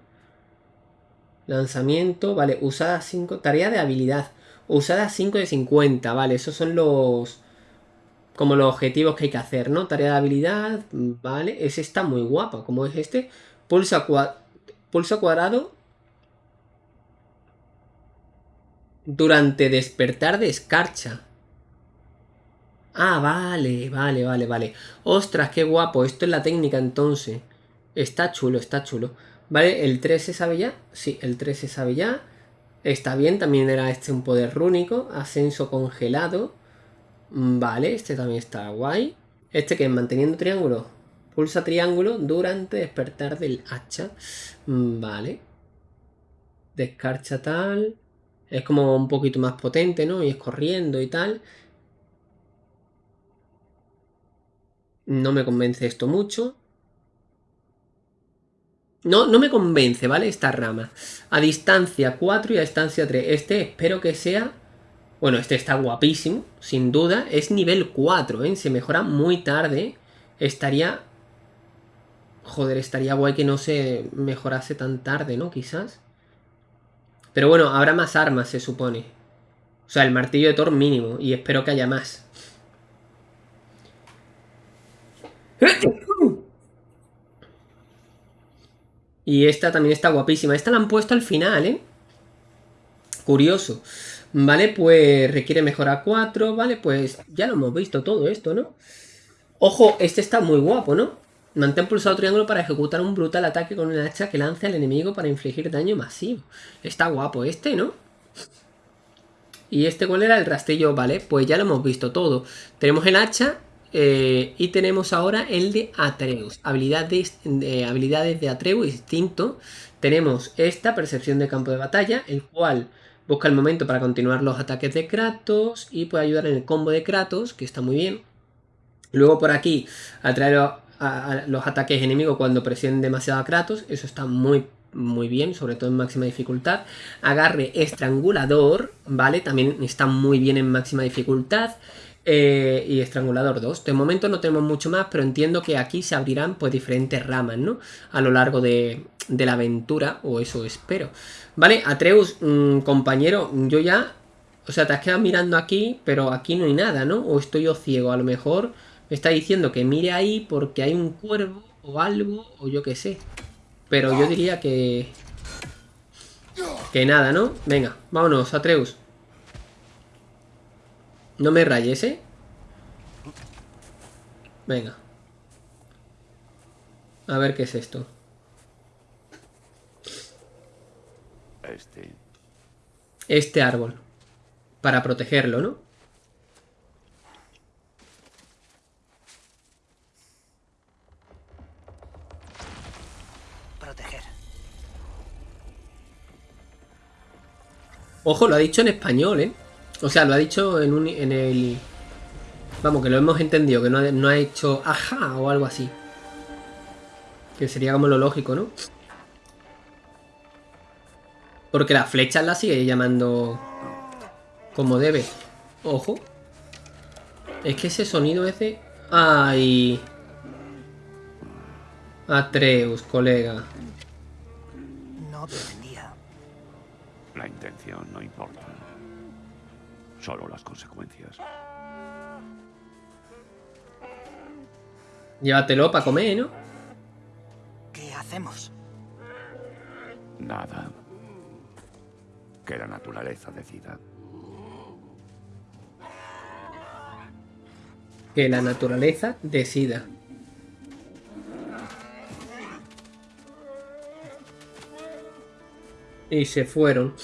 Lanzamiento, vale, usada 5, tarea de habilidad. Usada 5 de 50, vale, esos son los... Como los objetivos que hay que hacer, ¿no? Tarea de habilidad, vale, ese está muy guapo, como es este. Pulsa, Pulsa cuadrado. Durante despertar de escarcha. Ah, vale, vale, vale, vale. Ostras, qué guapo. Esto es la técnica entonces. Está chulo, está chulo. Vale, el 3 se sabe ya. Sí, el 3 se sabe ya. Está bien, también era este un poder rúnico. Ascenso congelado. Vale, este también está guay. Este que es manteniendo triángulo. Pulsa triángulo durante despertar del hacha. Vale. Descarcha tal. Es como un poquito más potente, ¿no? Y es corriendo y tal. No me convence esto mucho. No, no me convence, ¿vale? Esta rama. A distancia 4 y a distancia 3. Este espero que sea... Bueno, este está guapísimo, sin duda. Es nivel 4, ¿eh? Se mejora muy tarde. Estaría... Joder, estaría guay que no se mejorase tan tarde, ¿no? Quizás. Pero bueno, habrá más armas, se supone. O sea, el martillo de Thor mínimo. Y espero que haya más. Y esta también está guapísima. Esta la han puesto al final, ¿eh? Curioso. Vale, pues requiere mejora 4. Vale, pues ya lo hemos visto todo esto, ¿no? Ojo, este está muy guapo, ¿no? Mantén pulsado triángulo para ejecutar un brutal ataque con una hacha que lance al enemigo para infligir daño masivo. Está guapo este, ¿no? ¿Y este cuál era? El rastrillo, vale, pues ya lo hemos visto todo. Tenemos el hacha eh, y tenemos ahora el de Atreus. Habilidades de, habilidades de Atreus distinto. Tenemos esta, percepción de campo de batalla, el cual busca el momento para continuar los ataques de Kratos y puede ayudar en el combo de Kratos, que está muy bien. Luego por aquí, atraer a, los ataques enemigos cuando presionen demasiado a Kratos, eso está muy muy bien, sobre todo en máxima dificultad. Agarre estrangulador, ¿vale? También está muy bien en máxima dificultad. Eh, y Estrangulador 2. De momento no tenemos mucho más, pero entiendo que aquí se abrirán pues diferentes ramas, ¿no? A lo largo de, la aventura, o eso espero. Vale, Atreus, mm, compañero, yo ya O sea, te has quedado mirando aquí, pero aquí no hay nada, ¿no? O estoy yo ciego. A lo mejor me está diciendo que mire ahí porque hay un cuervo o algo, o yo qué sé. Pero yo diría que... Que nada, ¿no? Venga, vámonos, Atreus. No me rayes, ¿eh? Venga. A ver qué es esto. Este. Este árbol. Para protegerlo, ¿no? Proteger. Ojo, lo ha dicho en español, ¿eh? O sea, lo ha dicho en, un, en el... Vamos, que lo hemos entendido, que no ha, no ha hecho ajá o algo así. Que sería como lo lógico, ¿no? Porque las flechas las sigue llamando como debe. Ojo. Es que ese sonido es de... ¡Ay! Atreus, colega. No pretendía. La intención no importa. Solo las consecuencias. Llévatelo para comer, ¿no? ¿Qué hacemos? Nada. Que la naturaleza decida. Que la naturaleza decida. Y se fueron.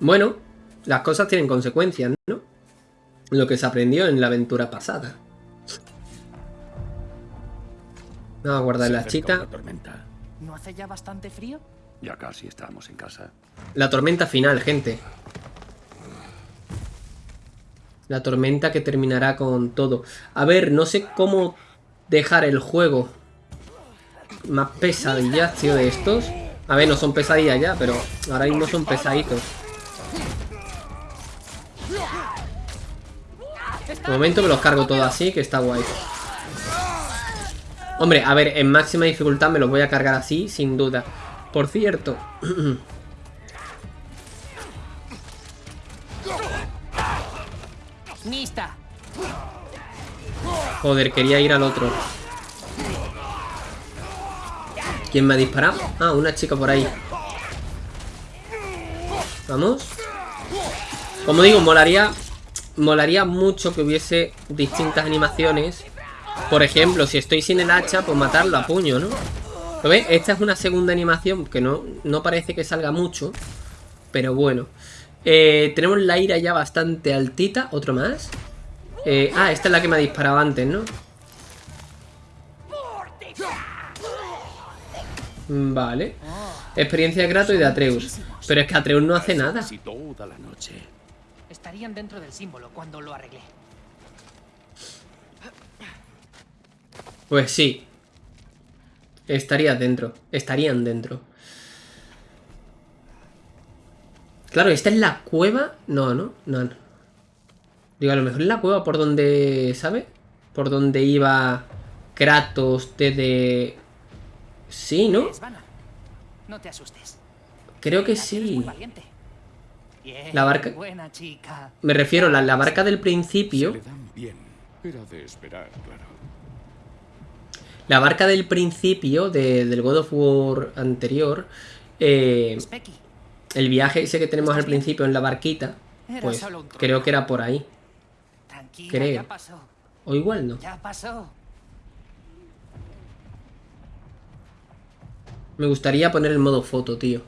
Bueno, las cosas tienen consecuencias, ¿no? Lo que se aprendió en la aventura pasada. Vamos a guardar la chita. tormenta. ¿No hace ya bastante frío? Ya casi estamos en casa. La tormenta final, gente. La tormenta que terminará con todo. A ver, no sé cómo dejar el juego más pesadillas, tío, de estos. A ver, no son pesadillas ya, pero ahora mismo son pesaditos. De momento me los cargo todo así, que está guay. Hombre, a ver, en máxima dificultad me los voy a cargar así, sin duda. Por cierto. Joder, quería ir al otro. ¿Quién me ha disparado? Ah, una chica por ahí. Vamos. Como digo, molaría... Molaría mucho que hubiese distintas animaciones. Por ejemplo, si estoy sin el hacha, pues matarlo a puño, ¿no? ¿Lo ves? Esta es una segunda animación que no, no parece que salga mucho. Pero bueno. Eh, tenemos la ira ya bastante altita. Otro más. Eh, ah, esta es la que me ha disparado antes, ¿no? Vale. Experiencia de y de Atreus. Pero es que Atreus no hace nada. Casi toda la noche. Estarían dentro del símbolo cuando lo arreglé. Pues sí. Estaría dentro. Estarían dentro. Claro, esta es la cueva. No, no, no. no. Digo, a lo mejor es la cueva por donde. ¿Sabe? Por donde iba Kratos desde. Sí, ¿no? No te asustes. Creo que sí. Bien, La barca- Buena chica. Me refiero a la, la barca del Se principio. le dan bien. Era de esperar, claro. La barca del principio de- del God of War anterior. eh, el viaje ese que tenemos al principio en la barquita. Pues creo que era por ahí. Tranquila, creo. ya pasó. O igual no. Ya pasó. Me gustaría poner el modo foto, tío.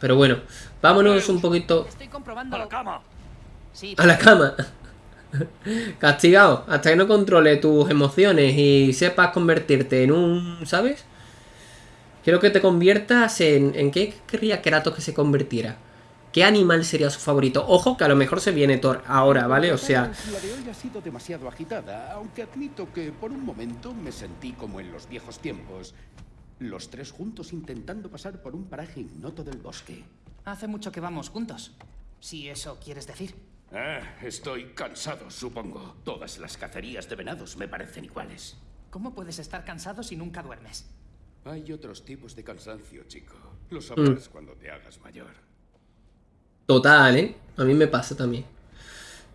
Pero bueno, vámonos un poquito Estoy comprobando. ¡A la cama! Sí, a la cama. Castigado, hasta que no controle tus emociones y sepas convertirte en un, ¿sabes? Quiero que te conviertas en... ¿En qué querría Kratos que se convirtiera? ¿Qué animal sería su favorito? Ojo que a lo mejor se viene Thor ahora, ¿vale? O sea, La de hoy ha sido demasiado agitada, aunque admito que por un momento me sentí como en los viejos tiempos. Los tres juntos intentando pasar por un paraje ignoto del bosque. Hace mucho que vamos juntos. Si eso quieres decir. Ah, estoy cansado, supongo. Todas las cacerías de venados me parecen iguales. ¿Cómo puedes estar cansado si nunca duermes? Hay otros tipos de cansancio, chico. Lo sabrás cuando te hagas mayor. total, ¿eh? A mí me pasa también.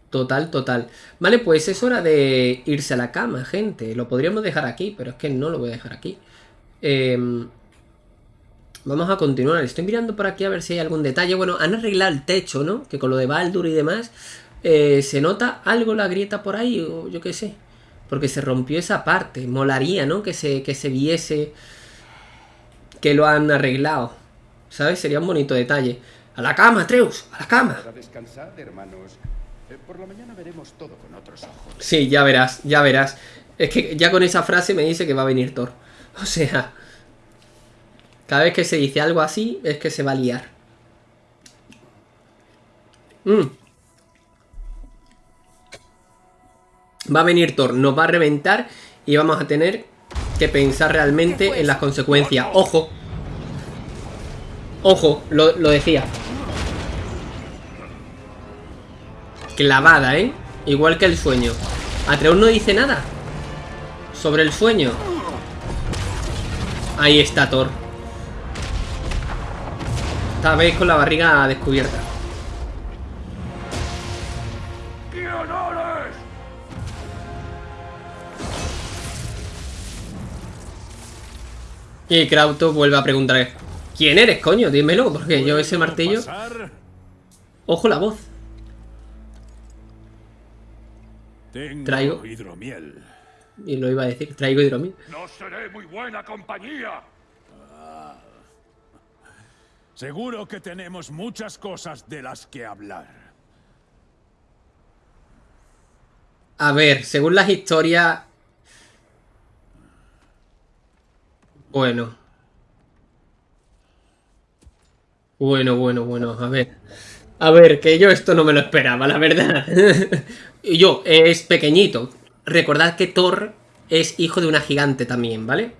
Total, total. Vale, pues es hora de irse a la cama, gente. Lo podríamos dejar aquí, pero es que no lo voy a dejar aquí. Em, vamos a continuar. Estoy mirando por aquí a ver si hay algún detalle. Bueno, han arreglado el techo, ¿no? Que con lo de Baldur y demás... Eh, ¿Se nota algo la grieta por ahí? O yo qué sé. Porque se rompió esa parte. Molaría, ¿no? Que se, que se viese que lo han arreglado. ¿Sabes? Sería un bonito detalle. ¡A la cama, Treus! ¡A la cama! Para descansar, hermanos. Eh, por la mañana veremos todo con otros ojos. Sí, ya verás, ya verás. Es que ya con esa frase me dice que va a venir Thor. O sea... Cada vez que se dice algo así, es que se va a liar. Mm. Va a venir Thor, nos va a reventar y vamos a tener que pensar realmente en las consecuencias. ¡Ojo! Ojo, lo, lo decía. Clavada, ¿eh? Igual que el sueño. Atreus no dice nada sobre el sueño. Ahí está Thor. Esta vez con la barriga descubierta. Y Krauto vuelve a preguntar ¿Quién eres, coño? Dímelo, porque yo ese martillo... Ojo la voz. Traigo hidromiel. Y lo iba a decir, traigo hidromiel. No seré muy buena compañía. Seguro que tenemos muchas cosas de las que hablar. A ver, según las historias... Bueno. Bueno, bueno, bueno, a ver. A ver, que yo esto no me lo esperaba, la verdad. yo, es pequeñito. Recordad que Thor es hijo de una gigante también, ¿vale?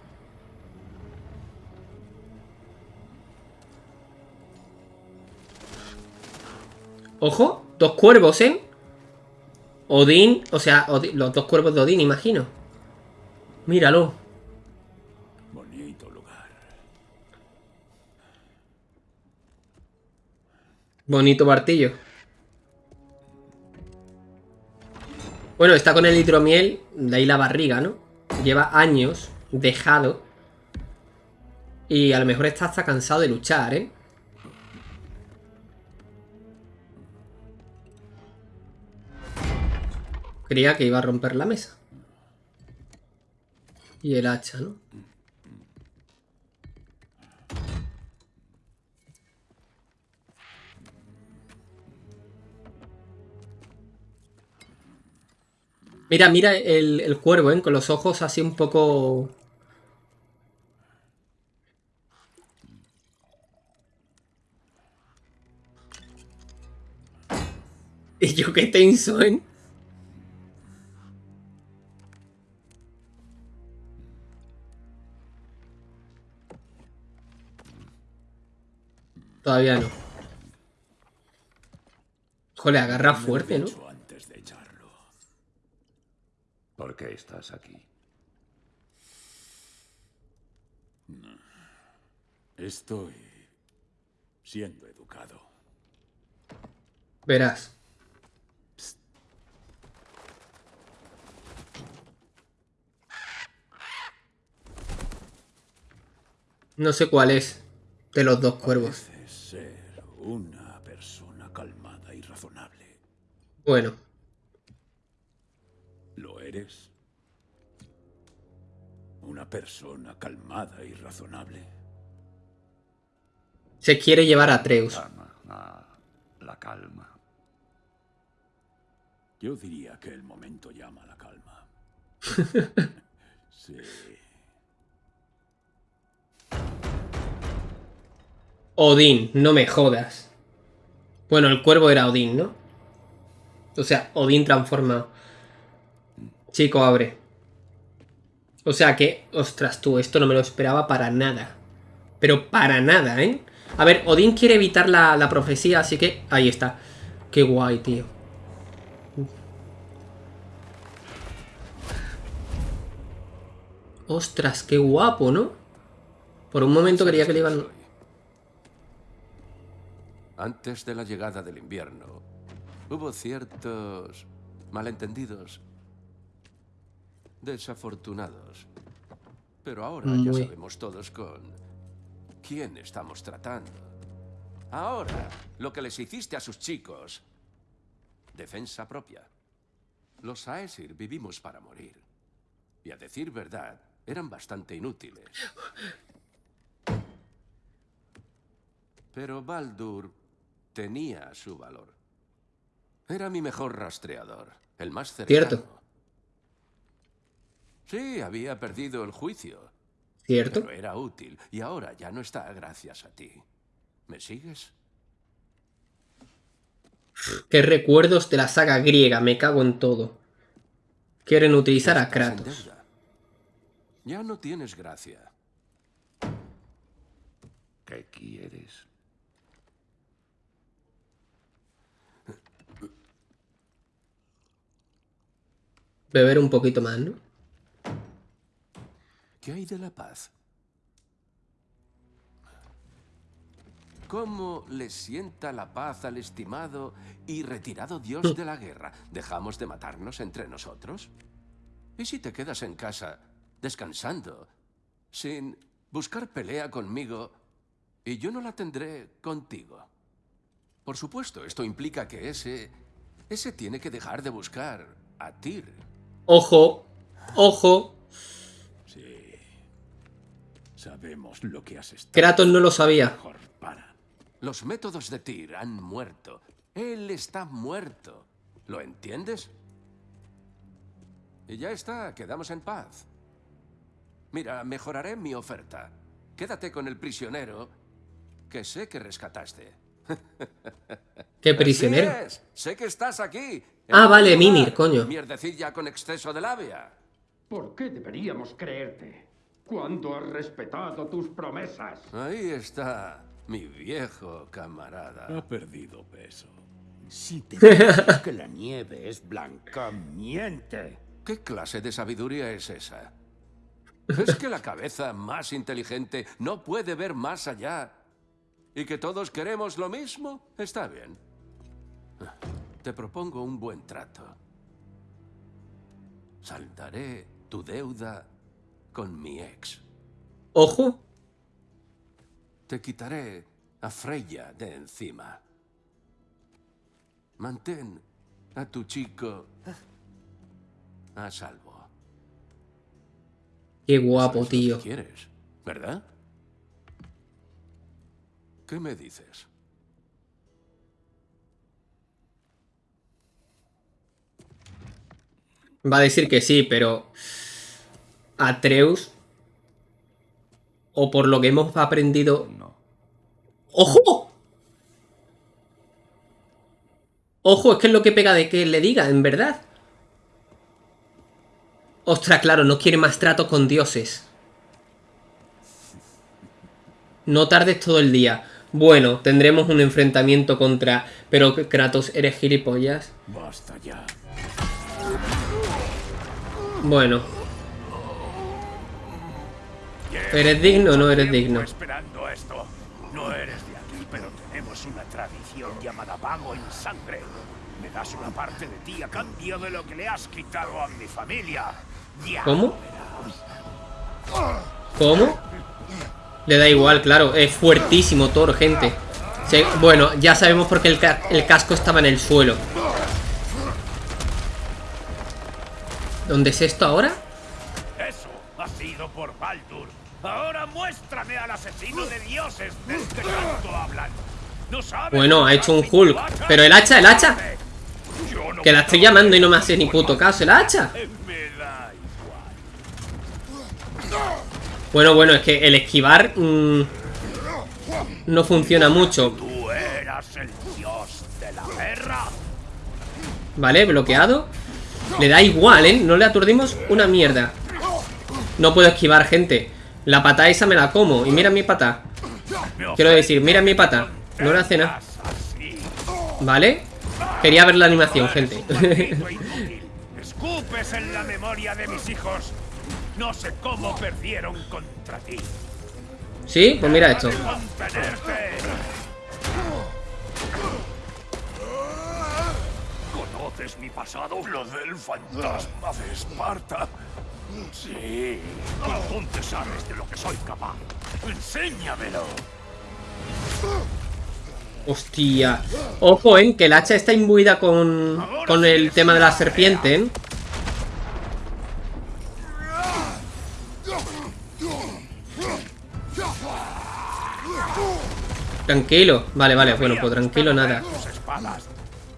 Ojo, dos cuervos, ¿eh? Odín, o sea, los dos cuervos de Odín, imagino. Míralo. Bonito lugar. Bonito martillo. Bueno, está con el hidromiel, de ahí la barriga, ¿no? Lleva años dejado. Y a lo mejor está hasta cansado de luchar, ¿eh? Creía que iba a romper la mesa. Y el hacha, ¿no? Mira, mira el, el cuervo, ¿eh? Con los ojos así un poco... Y yo qué tenso, ¿eh? Todavía no. Joder, agarra fuerte, ¿no? Antes de echarlo. ¿Por qué estás aquí? Estoy siendo educado. Verás. No sé cuál es de los dos cuervos. Una persona calmada y razonable. Bueno, ¿Lo eres? Una persona calmada y razonable. se quiere llevar a Atreus. Calma. Ah, la calma. Yo diría que el momento llama a la calma. sí. Odín, no me jodas. Bueno, el cuervo era Odín, ¿no? O sea, Odín transforma. Chico, abre. O sea que, ostras tú, esto no me lo esperaba para nada. Pero para nada, ¿eh? A ver, Odín quiere evitar la, la profecía, así que ahí está. Qué guay, tío. Ostras, qué guapo, ¿no? Por un momento quería que le iban... Antes de la llegada del invierno, Hubo ciertos malentendidos. Desafortunados. Pero ahora ya sabemos todos con quién estamos tratando. Ahora, lo que les hiciste a sus chicos. Defensa propia. Los Aesir vivimos para morir. Y a decir verdad, eran bastante inútiles. Pero Baldur tenía su valor. Era mi mejor rastreador, el más cercano. Cierto. Sí, había perdido el juicio, ¿Cierto? pero era útil y ahora ya no está gracias a ti. ¿Me sigues? Qué recuerdos de la saga griega, me cago en todo. Quieren utilizar a Kratos. Ya no tienes gracia. ¿Qué quieres? Beber un poquito más, ¿no? ¿Qué hay de la paz? ¿Cómo le sienta la paz al estimado y retirado dios de la guerra? ¿Dejamos de matarnos entre nosotros? ¿Y si te quedas en casa, descansando, sin buscar pelea conmigo, y yo no la tendré contigo? Por supuesto, esto implica que ese... ese tiene que dejar de buscar a Tyr. Ojo, ojo. Sí. Sabemos lo que has estado. Kratos no lo sabía. Mejor para. Los métodos de Tyr han muerto. Él está muerto. ¿Lo entiendes? Y ya está, quedamos en paz. Mira, mejoraré mi oferta. Quédate con el prisionero que sé que rescataste. Qué prisionero. Es, Sé que estás aquí. Ah, vale, lugar. Mimir, coño. Mierdecilla con exceso de labia. ¿Por qué deberíamos creerte? Cuando has respetado tus promesas. Ahí está mi viejo camarada. Ha perdido peso. Si te dices que la nieve es blanca, miente. ¿Qué clase de sabiduría es esa? ¿Es que la cabeza más inteligente no puede ver más allá? ¿Y que todos queremos lo mismo? Está bien. Te propongo un buen trato. Saldaré tu deuda con mi ex. Ojo. Te quitaré a Freya de encima. Mantén a tu chico a salvo. Qué guapo, tío. quieres, ¿verdad? ¿Qué me dices? Va a decir que sí, pero Atreus, o por lo que hemos aprendido... No. ¡Ojo! Ojo, es que es lo que pega de que le diga, en verdad. Ostras, claro, no quiere más tratos con dioses. No tardes todo el día. Bueno, tendremos un enfrentamiento contra... Pero Kratos, eres gilipollas. Basta ya. Bueno. ¿Eres digno o no eres digno? Esperando esto. No eres de aquí, pero tenemos una tradición llamada pago en sangre. Me das una parte de ti a cambio de lo que le has quitado a mi familia. Ya ¿Cómo? ¿Cómo? Le da igual, claro. Es fuertísimo Thor, gente. Bueno, ya sabemos por qué el, ca- el casco estaba en el suelo. ¿Dónde es esto ahora? Eso ha sido por Baldur. Ahora muéstrame al asesino de dioses del que tanto hablan. ¿No sabes Bueno, ha hecho un Hulk. Pero el hacha, el hacha. Que la estoy llamando y no me hace ni puto caso. El hacha. Me da igual. Bueno, bueno, es que el esquivar... mm, no funciona mucho. Vale, bloqueado. Le da igual, ¿eh? No le aturdimos una mierda. No puedo esquivar, gente. La pata esa me la como. Y mira mi pata. Quiero decir, mira mi pata. No le hace nada. ¿Vale? Quería ver la animación, gente. Escupes en la memoria de mis hijos. No sé cómo perdieron contra ti. ¿Sí? Pues mira esto. ¿Conoces mi pasado? Lo del fantasma de Esparta. Sí. Entonces sabes de lo que soy capaz. Enséñamelo. Hostia. Ojo, ¿eh? Que el hacha está imbuida con, con el tema de la serpiente, ¿eh? Tranquilo. Vale, vale. Bueno, pues tranquilo, nada. Tus espadas.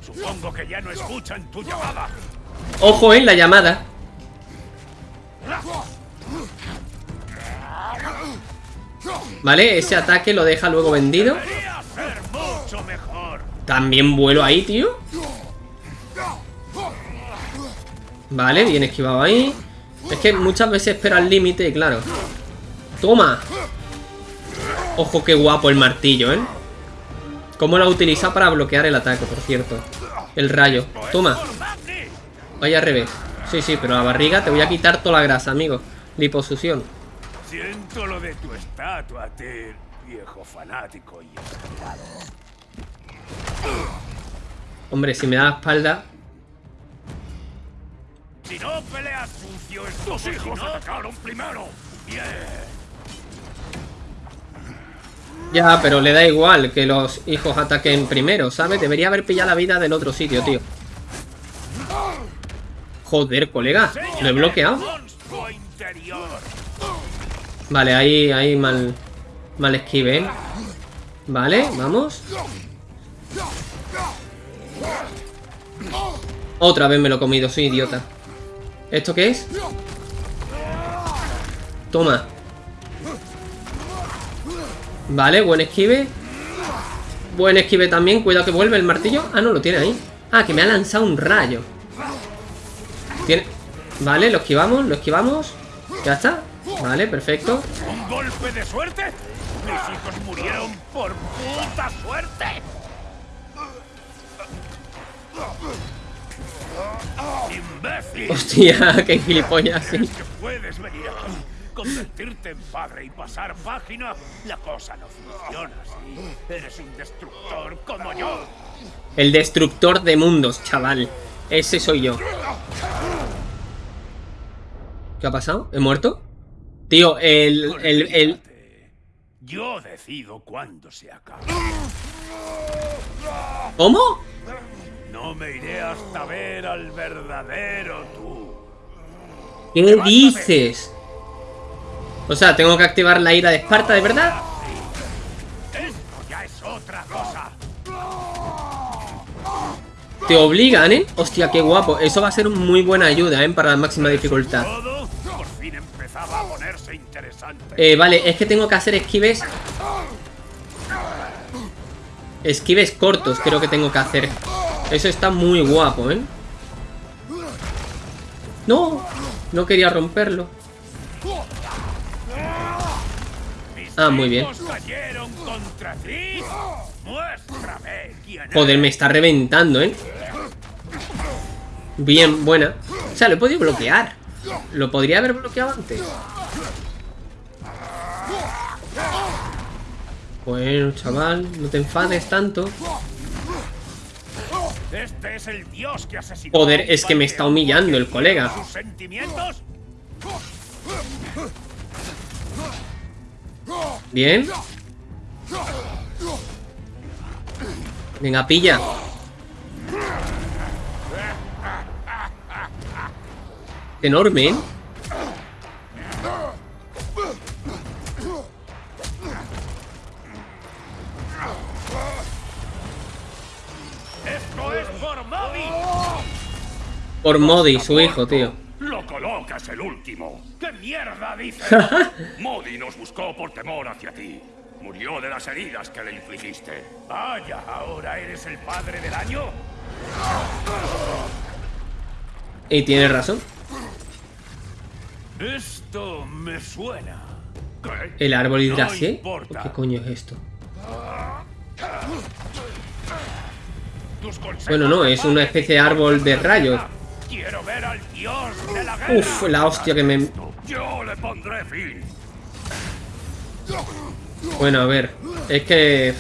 Supongo que ya no escuchan tu llamada. Ojo, ¿eh? La llamada. Vale, ese ataque lo deja luego vendido. También vuelo ahí, tío. Vale, bien esquivado ahí. Es que muchas veces espera el límite claro. ¡Toma! Ojo, qué guapo el martillo, ¿eh? ¿Cómo lo utiliza para bloquear el ataque, por cierto? El rayo. Toma. Vaya al revés. Sí, sí, pero la barriga te voy a quitar toda la grasa, amigo. Liposucción. Siento lo de tu estatua, Tyr, viejo fanático y. Hombre, si me da la espalda... Si no peleas estos hijos atacaron primero. Bien. Ya, pero le da igual que los hijos ataquen primero, ¿sabes? Debería haber pillado la vida del otro sitio, tío. Joder, colega. Lo he bloqueado. Vale, ahí, ahí mal, mal esquive. Vale, vamos. Otra vez me lo he comido, soy idiota. ¿Esto qué es? Toma. Vale, buen esquive. Buen esquive también. Cuidado que vuelve el martillo. Ah, no, lo tiene ahí. Ah, que me ha lanzado un rayo. Tiene... Vale, lo esquivamos, lo esquivamos. Ya está. Vale, perfecto. ¿Un golpe de suerte? Mis hijos murieron por puta suerte. ¡Imbécil! Hostia, qué gilipollas. sí. ¿Crees que puedes venir aquí, convertirte en padre y pasar página? La cosa no funciona así. Eres un destructor como yo. El destructor de mundos, chaval. Ese soy yo. ¿Qué ha pasado? ¿He muerto? Tío, el... el, el... Yo decido cuándo se acaba. ¿Cómo? No me iré hasta ver al verdadero tú. ¿Qué dices? O sea, tengo que activar la ira de Esparta, ¿de verdad? Esto ya es otra cosa. Te obligan, ¿eh? Hostia, qué guapo. Eso va a ser muy buena ayuda, ¿eh? Para la máxima dificultad. Eh, vale, es que tengo que hacer esquives... Esquives cortos creo que tengo que hacer. Eso está muy guapo, ¿eh? No, no quería romperlo. Ah, muy bien. Joder, me está reventando, ¿eh? Bien, buena. O sea, lo he podido bloquear. Lo podría haber bloqueado antes. Bueno, chaval, no te enfades tanto. Este es el dios que asesinó. Joder, es que me está humillando el colega. sus sentimientos. Bien. Venga, pilla. Enorme, ¿eh? Por Modi, su hijo, tío. Lo colocas el último. ¿Qué mierda dices? Modi nos buscó por temor hacia ti. Murió de las heridas que le infligiste. Vaya, ahora eres el padre del año. Y tiene razón. Esto me suena. ¿Qué? El árbol No importa. ¿Qué coño es esto? Bueno, no, es una especie de árbol de rayos. Quiero ver al dios de la guerra. Uf, la hostia que me... Yo le pondré fin. Bueno, a ver. Es que...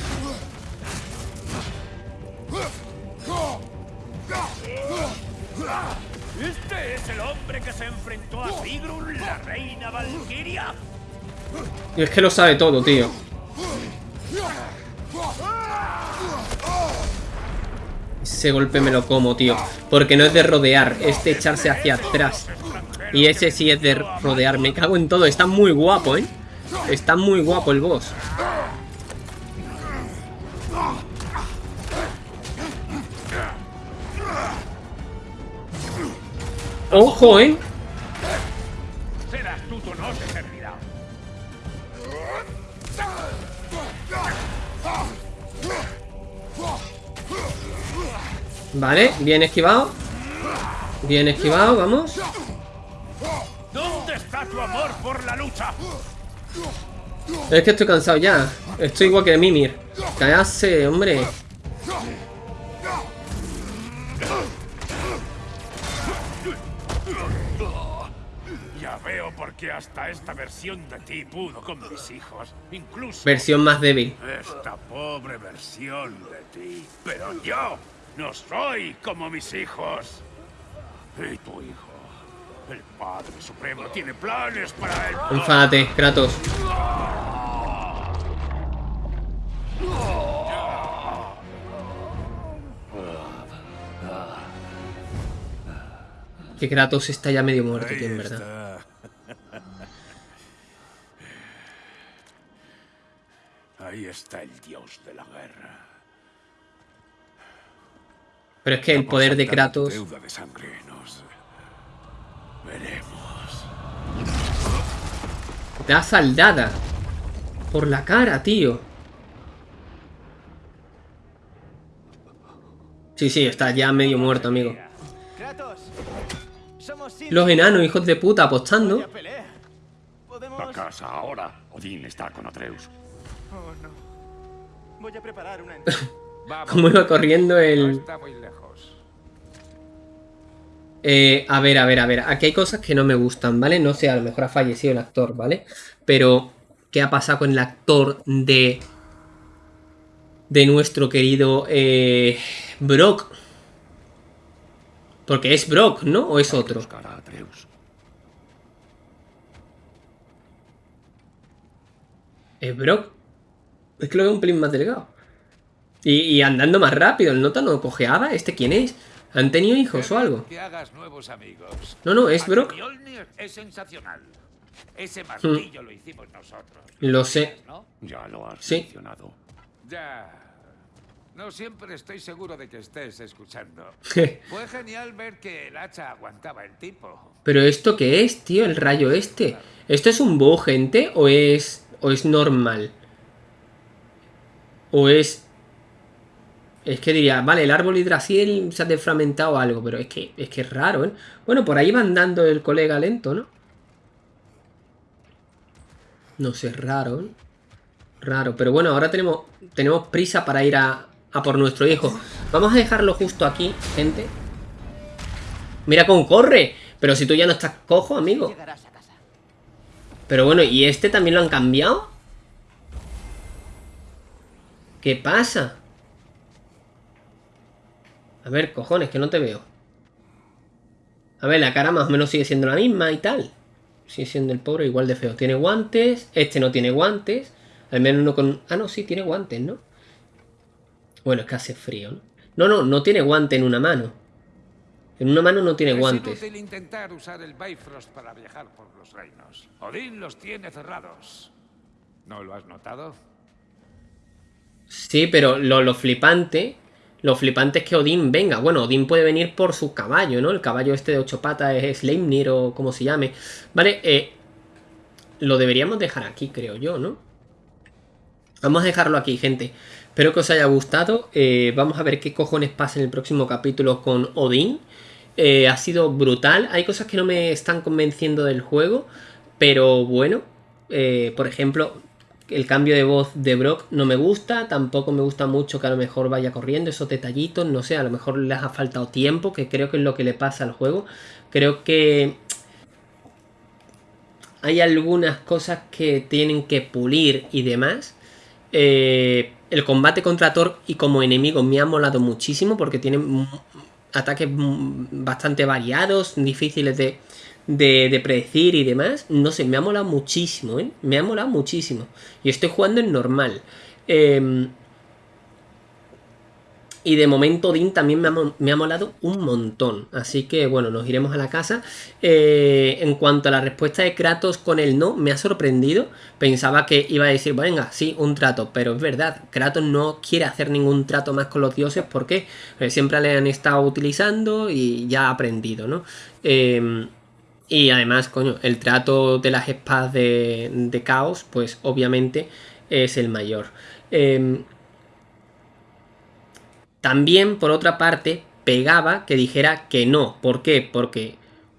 el hombre que se enfrentó a Sigrun, la reina Valkyria? Es que lo sabe todo, tío. Ese golpe me lo como, tío. Porque no es de rodear, es de echarse hacia atrás. Y ese sí es de rodear. Me cago en todo. Está muy guapo, ¿eh? Está muy guapo el boss. ¡Ojo, eh! Vale, bien esquivado. Bien esquivado, vamos. ¿Dónde está tu amor por la lucha? Es que estoy cansado ya. Estoy igual que Mimir. Cállate, hombre. Ya veo por qué hasta esta versión de ti pudo con mis hijos. Incluso Versión más débil. esta pobre versión de ti. Pero yo no soy como mis hijos. Y tu hijo, el Padre Supremo, tiene planes para él. Enfádate, Kratos. Que Kratos está ya medio muerto, tío, en verdad. Ahí está el dios de la guerra. Pero es que el poder de Kratos... Deuda de sangre nos veremos. Te da saldada. Por la cara, tío. Sí, sí, está ya medio muerto, amigo. Kratos, somos Sindri. Los enanos, hijos de puta, apostando. A casa ahora. Odín está con Atreus. Oh, no. Voy a preparar una Como iba corriendo el... Está muy lejos. Eh, a ver, a ver, a ver. Aquí hay cosas que no me gustan, ¿vale? No sé, a lo mejor ha fallecido el actor, ¿vale? Pero, ¿qué ha pasado con el actor de... De nuestro querido... Eh, Brock? Porque es Brock, ¿no? ¿O es otro? ¿Es Brock? Es que lo veo un pelín más delgado. Y, y andando más rápido. ¿El nota no cojeaba? ¿Este quién es? ¿Han tenido hijos o algo? Que hagas nuevos amigos. No, no, es Brock. Es sensacional. Ese martillo lo hicimos nosotros. Lo sé. ¿No? Ya lo has Sí. mencionado. Ya. No siempre estoy seguro de que estés escuchando. Fue genial ver que el hacha aguantaba el tipo. Pero esto qué es, tío, el rayo este. ¿Esto es un búho, gente? ¿O es. o es normal? ¿O es. Es que diría, vale, el árbol hidraciel se ha desfragmentado algo, pero es que es que es raro, ¿eh? Bueno, por ahí va andando el colega lento, ¿no? No sé, es raro, ¿eh? Raro, pero bueno, ahora tenemos, tenemos prisa para ir a, a por nuestro hijo. Vamos a dejarlo justo aquí, gente. Mira cómo corre. Pero si tú ya no estás cojo, amigo. Pero bueno, ¿y este también lo han cambiado? ¿Qué pasa? A ver, cojones, que no te veo. A ver, la cara más o menos sigue siendo la misma y tal. Sigue siendo el pobre igual de feo. Tiene guantes. Este no tiene guantes. Al menos uno con... Ah, no, sí, tiene guantes, ¿no? Bueno, es que hace frío, ¿no? No, no, no tiene guante en una mano. En una mano no tiene Es guantes. inútil intentar usar el Bifrost para viajar por los reinos. Odín los tiene cerrados. ¿No lo has notado? Sí, pero lo, lo flipante. Lo flipante es que Odín venga. Bueno, Odín puede venir por su caballo, ¿no? El caballo este de ocho patas es Sleipnir o como se llame. Vale, eh, lo deberíamos dejar aquí, creo yo, ¿no? Vamos a dejarlo aquí, gente. Espero que os haya gustado. Eh, vamos a ver qué cojones pasa en el próximo capítulo con Odín. Eh, ha sido brutal. Hay cosas que no me están convenciendo del juego. Pero bueno. eh, por ejemplo, el cambio de voz de Brock no me gusta. Tampoco me gusta mucho que a lo mejor vaya corriendo. Esos detallitos, no sé. A lo mejor les ha faltado tiempo. Que creo que es lo que le pasa al juego. Creo que hay algunas cosas que tienen que pulir y demás. Eh, el combate contra Thor y como enemigo me ha molado muchísimo porque tiene... ataques bastante variados, difíciles de, de, predecir y demás. No sé, me ha molado muchísimo, ¿eh? Me ha molado muchísimo. Y estoy jugando en normal. Eh, y de momento Dean también me ha, molado un montón. Así que bueno, nos iremos a la casa. Eh, en cuanto a la respuesta de Kratos con el no, me ha sorprendido. Pensaba que iba a decir, venga, sí, un trato. Pero es verdad, Kratos no quiere hacer ningún trato más con los dioses porque eh, siempre le han estado utilizando y ya ha aprendido, ¿no? Em, y además, coño, el trato de las espadas de, de caos, pues obviamente es el mayor. Eh, también, por otra parte, pegaba que dijera que no. ¿Por qué? Porque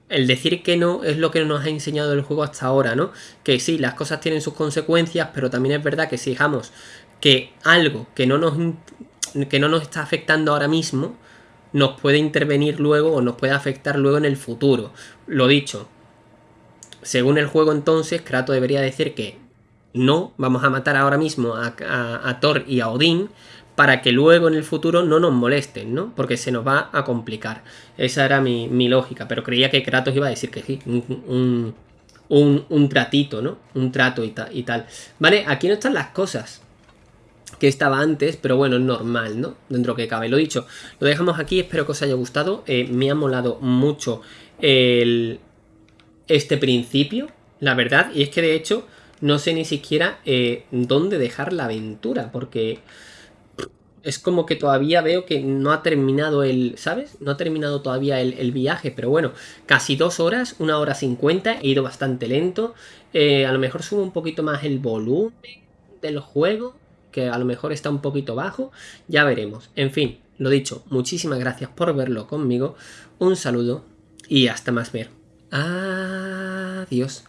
el decir que no es lo que nos ha enseñado el juego hasta ahora, ¿no? Que sí, las cosas tienen sus consecuencias, pero también es verdad que si dejamos que algo que no nos, que no nos está afectando ahora mismo, nos puede intervenir luego o nos puede afectar luego en el futuro. Lo dicho, según el juego entonces, Kratos debería decir que no, vamos a matar ahora mismo a, Thor y a Odín, para que luego en el futuro no nos molesten, ¿no? Porque se nos va a complicar. Esa era mi, lógica, pero creía que Kratos iba a decir que sí, un, un, tratito, ¿no? Un trato y, y, tal. Vale, aquí no están las cosas que estaba antes, pero bueno, es normal, ¿no? Dentro que cabe. Lo dicho, lo dejamos aquí, espero que os haya gustado. Eh, me ha molado mucho el, este principio, la verdad, y es que de hecho no sé ni siquiera eh, dónde dejar la aventura, porque es como que todavía veo que no ha terminado el, ¿sabes? No ha terminado todavía el, viaje, pero bueno, casi dos horas, una hora cincuenta, he ido bastante lento. Eh, a lo mejor subo un poquito más el volumen del juego, que a lo mejor está un poquito bajo, ya veremos. En fin, lo dicho, muchísimas gracias por verlo conmigo, un saludo y hasta más ver. Adiós.